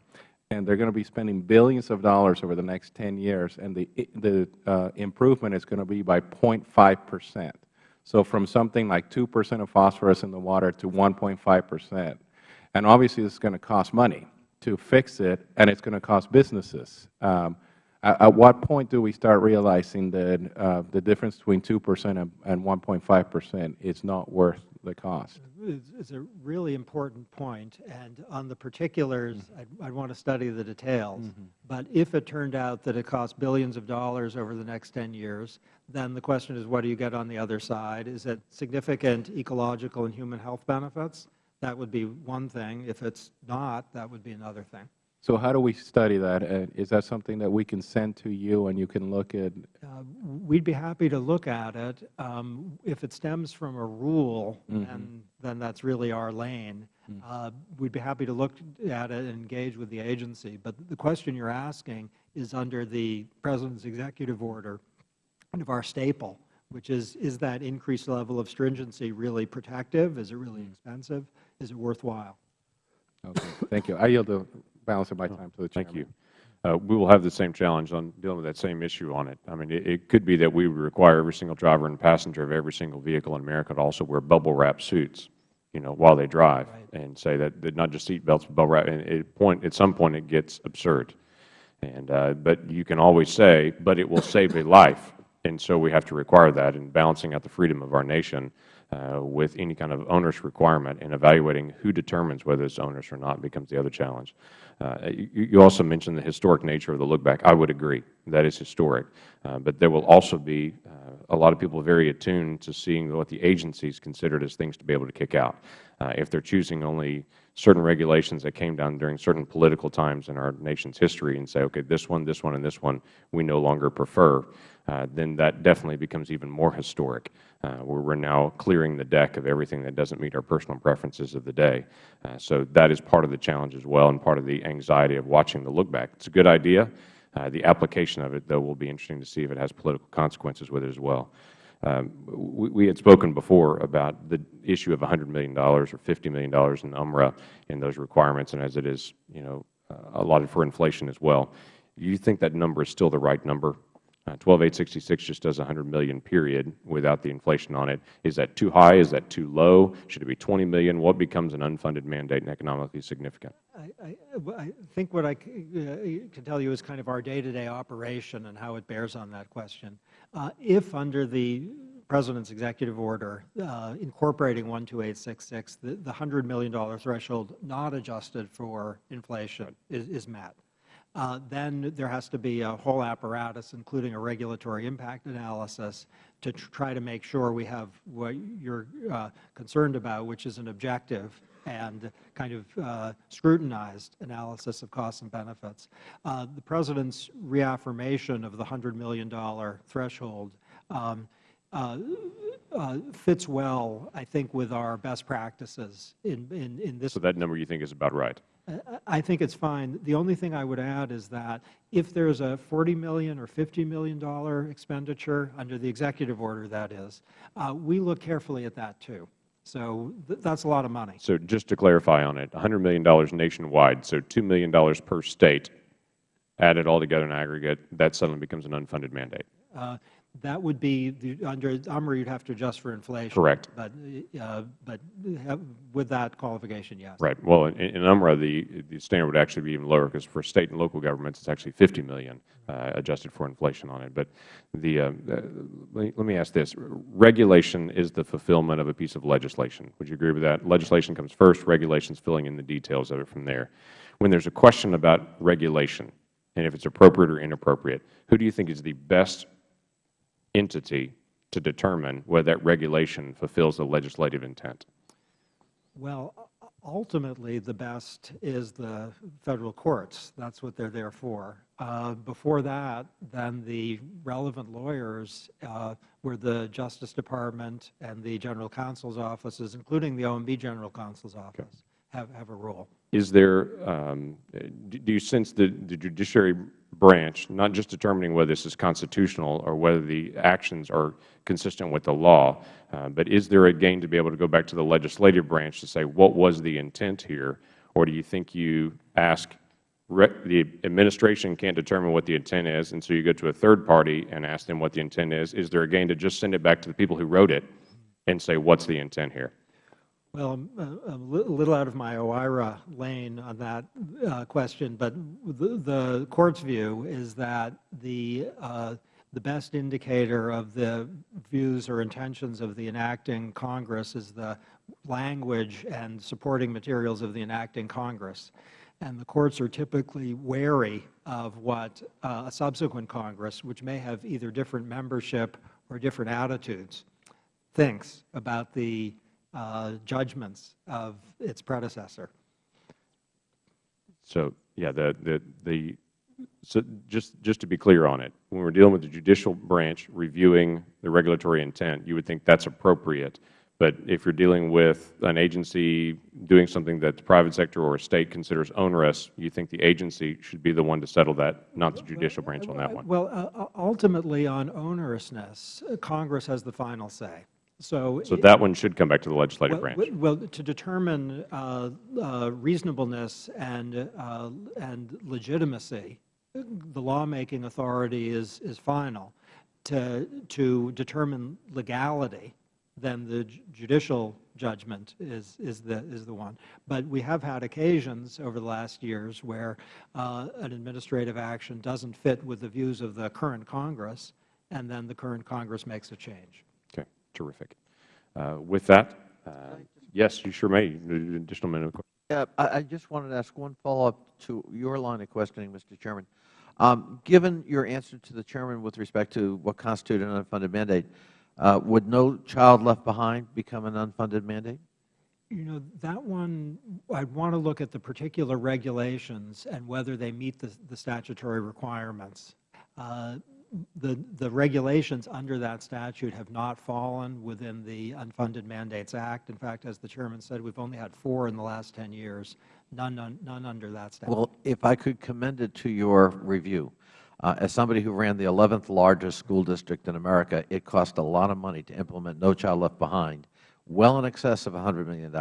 and they're going to be spending billions of dollars over the next 10 years, and the, the uh, improvement is going to be by 0.5 percent. So from something like 2 percent of phosphorus in the water to 1.5 percent. And obviously, this is going to cost money to fix it, and it's going to cost businesses. Um, at, at, what point do we start realizing that uh, the difference between 2 percent and, and 1.5 percent is not worth the cost? It's a really important point, and on the particulars, mm -hmm. I'd, I'd, want to study the details. Mm -hmm. But if it turned out that it costs billions of dollars over the next 10 years, then the question is what do you get on the other side? Is it significant ecological and human health benefits? That would be one thing. If it's not, that would be another thing. So how do we study that? Uh, is that something that we can send to you and you can look at? Uh, we'd be happy to look at it. Um, if it stems from a rule, mm -hmm. then, then that's really our lane. Mm uh, we'd be happy to look at it and engage with the agency. But the question you're asking is under the President's executive order, kind of our staple, which is, is that increased level of stringency really protective? Is it really mm. expensive? Is it worthwhile? Okay. Thank you. I yield the balance of my time to the Chairman. Thank you. Uh, we will have the same challenge on dealing with that same issue on it. I mean, it, it, could be that we would require every single driver and passenger of every single vehicle in America to also wear bubble wrap suits, you know, while they drive, right. and say that, that not just seat belts, but bubble wrap. And it point at some point, it gets absurd. And uh, but you can always say, but it will save a life, and so we have to require that. And balancing out the freedom of our nation with any kind of onerous requirement and evaluating who determines whether it's onerous or not becomes the other challenge. Uh, you, also mentioned the historic nature of the look back. I would agree. That is historic. Uh, but there will also be uh, a lot of people very attuned to seeing what the agencies considered as things to be able to kick out. Uh, if they are choosing only certain regulations that came down during certain political times in our nation's history and say, okay, this one, this one, and this one we no longer prefer, uh, then that definitely becomes even more historic, uh, where we are now clearing the deck of everything that doesn't meet our personal preferences of the day. Uh, so that is part of the challenge as well and part of the anxiety of watching the look back. It is a good idea. Uh, the application of it, though, will be interesting to see if it has political consequences with it as well. Um, we, we had spoken before about the issue of $100 million or $50 million in UMRA in those requirements, and as it is, you know, uh, allotted for inflation as well. Do you think that number is still the right number? Uh, 12866 just does 100 million period without the inflation on it. Is that too high? Is that too low? Should it be 20 million? What becomes an unfunded mandate and economically significant? I, I, I think what I uh, can tell you is kind of our day-to-day operation and how it bears on that question. Uh, if under the President's executive order uh, incorporating 12866, the, the $100 million threshold not adjusted for inflation is, is met, then there has to be a whole apparatus, including a regulatory impact analysis, to tr- try to make sure we have what you're uh, concerned about, which is an objective and kind of uh, scrutinized analysis of costs and benefits. Uh, the President's reaffirmation of the $100 million threshold um, uh, uh, fits well, I think, with our best practices in, in, in this So that number you think is about right? I- think it's fine. The only thing I would add is that if there's a 40 million or $50 million expenditure, under the executive order that is, uh, we look carefully at that too. So th- that's a lot of money. So just to clarify on it, $100 million nationwide, so $2 million per state, added all together in aggregate, that suddenly becomes an unfunded mandate. Uh, That would be, the- under UMRA, you'd have to adjust for inflation. Correct. But, uh, but have- with that qualification, yes. Right. Well, in, in UMRA, the, the standard would actually be even lower because for state and local governments, it's actually 50 million uh, adjusted for inflation on it. But the, uh, uh, let, me, let me ask this. Regulation is the fulfillment of a piece of legislation. Would you agree with that? Legislation comes first, regulations filling in the details of it from there. When there's a question about regulation, and if it's appropriate or inappropriate, who do you think is the best entity to determine whether that regulation fulfills the legislative intent? Well, ultimately, the best is the Federal courts. That's what they're there for. Uh, Before that, then the relevant lawyers uh, were the Justice Department and the General Counsel's offices, including the OMB General Counsel's office, have, have a role. Is there, um, do do you sense the the judiciary branch, not just determining whether this is constitutional or whether the actions are consistent with the law, uh, but is there a gain to be able to go back to the legislative branch to say, what was the intent here? Or do you think you ask, the administration can't determine what the intent is, and so you go to a third party and ask them what the intent is? Is there a gain to just send it back to the people who wrote it and say, what's the intent here? Well, I'm uh, a little out of my OIRA lane on that uh, question, but the the Court's view is that the, uh, the best indicator of the views or intentions of the enacting Congress is the language and supporting materials of the enacting Congress. And the courts are typically wary of what uh, a subsequent Congress, which may have either different membership or different attitudes, thinks about the judgments of its predecessor. So, yeah, the, the, the, so just, just to be clear on it, when we're dealing with the judicial branch reviewing the regulatory intent, you would think that's appropriate. But if you're dealing with an agency doing something that the private sector or a state considers onerous, you think the agency should be the one to settle that, not the judicial branch on that one? Well, uh, ultimately, on onerousness, uh, Congress has the final say. So, So that one should come back to the legislative well, branch. Well, to determine uh, uh, reasonableness and, uh, and legitimacy, the lawmaking authority is, is final. To, to determine legality, then the judicial judgment is, is, the, is the one. But we have had occasions over the last years where uh, an administrative action doesn't fit with the views of the current Congress, and then the current Congress makes a change. Okay, terrific. Uh, With that, uh, yes, you sure may. Additional minute. Yeah, I, I just wanted to ask one follow-up to your line of questioning, Mr. Chairman. Um, given your answer to the Chairman with respect to what constitutes an unfunded mandate, uh, would No Child Left Behind become an unfunded mandate? You know, that one, I'd want to look at the particular regulations and whether they meet the, the statutory requirements. Uh, The, the regulations under that statute have not fallen within the Unfunded Mandates Act. In fact, as the Chairman said, we've only had four in the last 10 years, none, none, none under that statute. Well, if I could commend it to your review. Uh, as somebody who ran the 11th largest school district in America, it cost a lot of money to implement No Child Left Behind, well in excess of $100 million.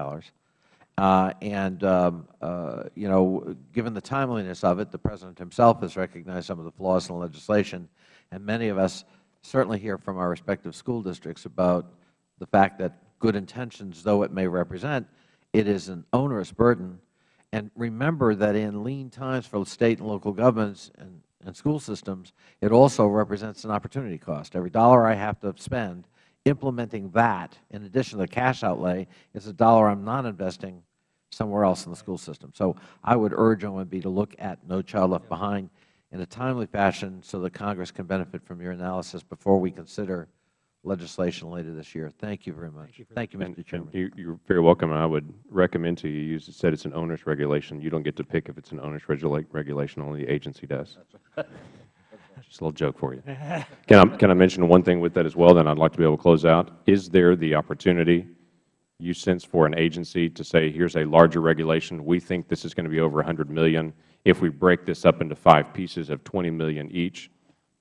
Uh, and, um, uh, you know, given the timeliness of it, the President himself has recognized some of the flaws in the legislation, and many of us certainly hear from our respective school districts about the fact that good intentions, though it may represent, it is an onerous burden. And remember that in lean times for State and local governments and, and school systems, it also represents an opportunity cost. Every dollar I have to spend implementing that, in addition to the cash outlay, is a dollar I am not investing somewhere else in the school system. So I would urge OMB to look at No Child Left Behind in a timely fashion so that Congress can benefit from your analysis before we consider legislation later this year. Thank you very much. Thank you, And- Mr. Chairman. and You are very welcome, and I would recommend to you, you said it's an onerous regulation. You don't get to pick if it's an onerous regula- regulation, only the agency does. Just a little joke for you. Can I, can I mention one thing with that as well, then I'd like to be able to close out? Is there the opportunity, you sense, for an agency to say, here's a larger regulation, we think this is going to be over $100 million. If we break this up into five pieces of 20 million each,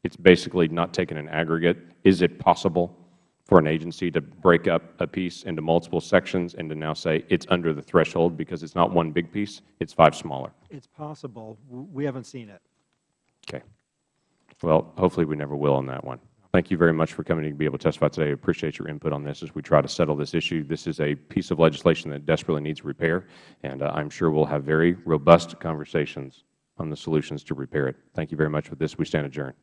it's basically not taken an aggregate. Is it possible for an agency to break up a piece into multiple sections and to now say it's under the threshold because it's not one big piece, it's five smaller? It's possible. We haven't seen it. Okay. Well, hopefully we never will on that one. Thank you very much for coming to be able to testify today. I appreciate your input on this as we try to settle this issue. This is a piece of legislation that desperately needs repair, and uh, I'm sure we'll have very robust conversations on the solutions to repair it. Thank you very much. With this, we stand adjourned.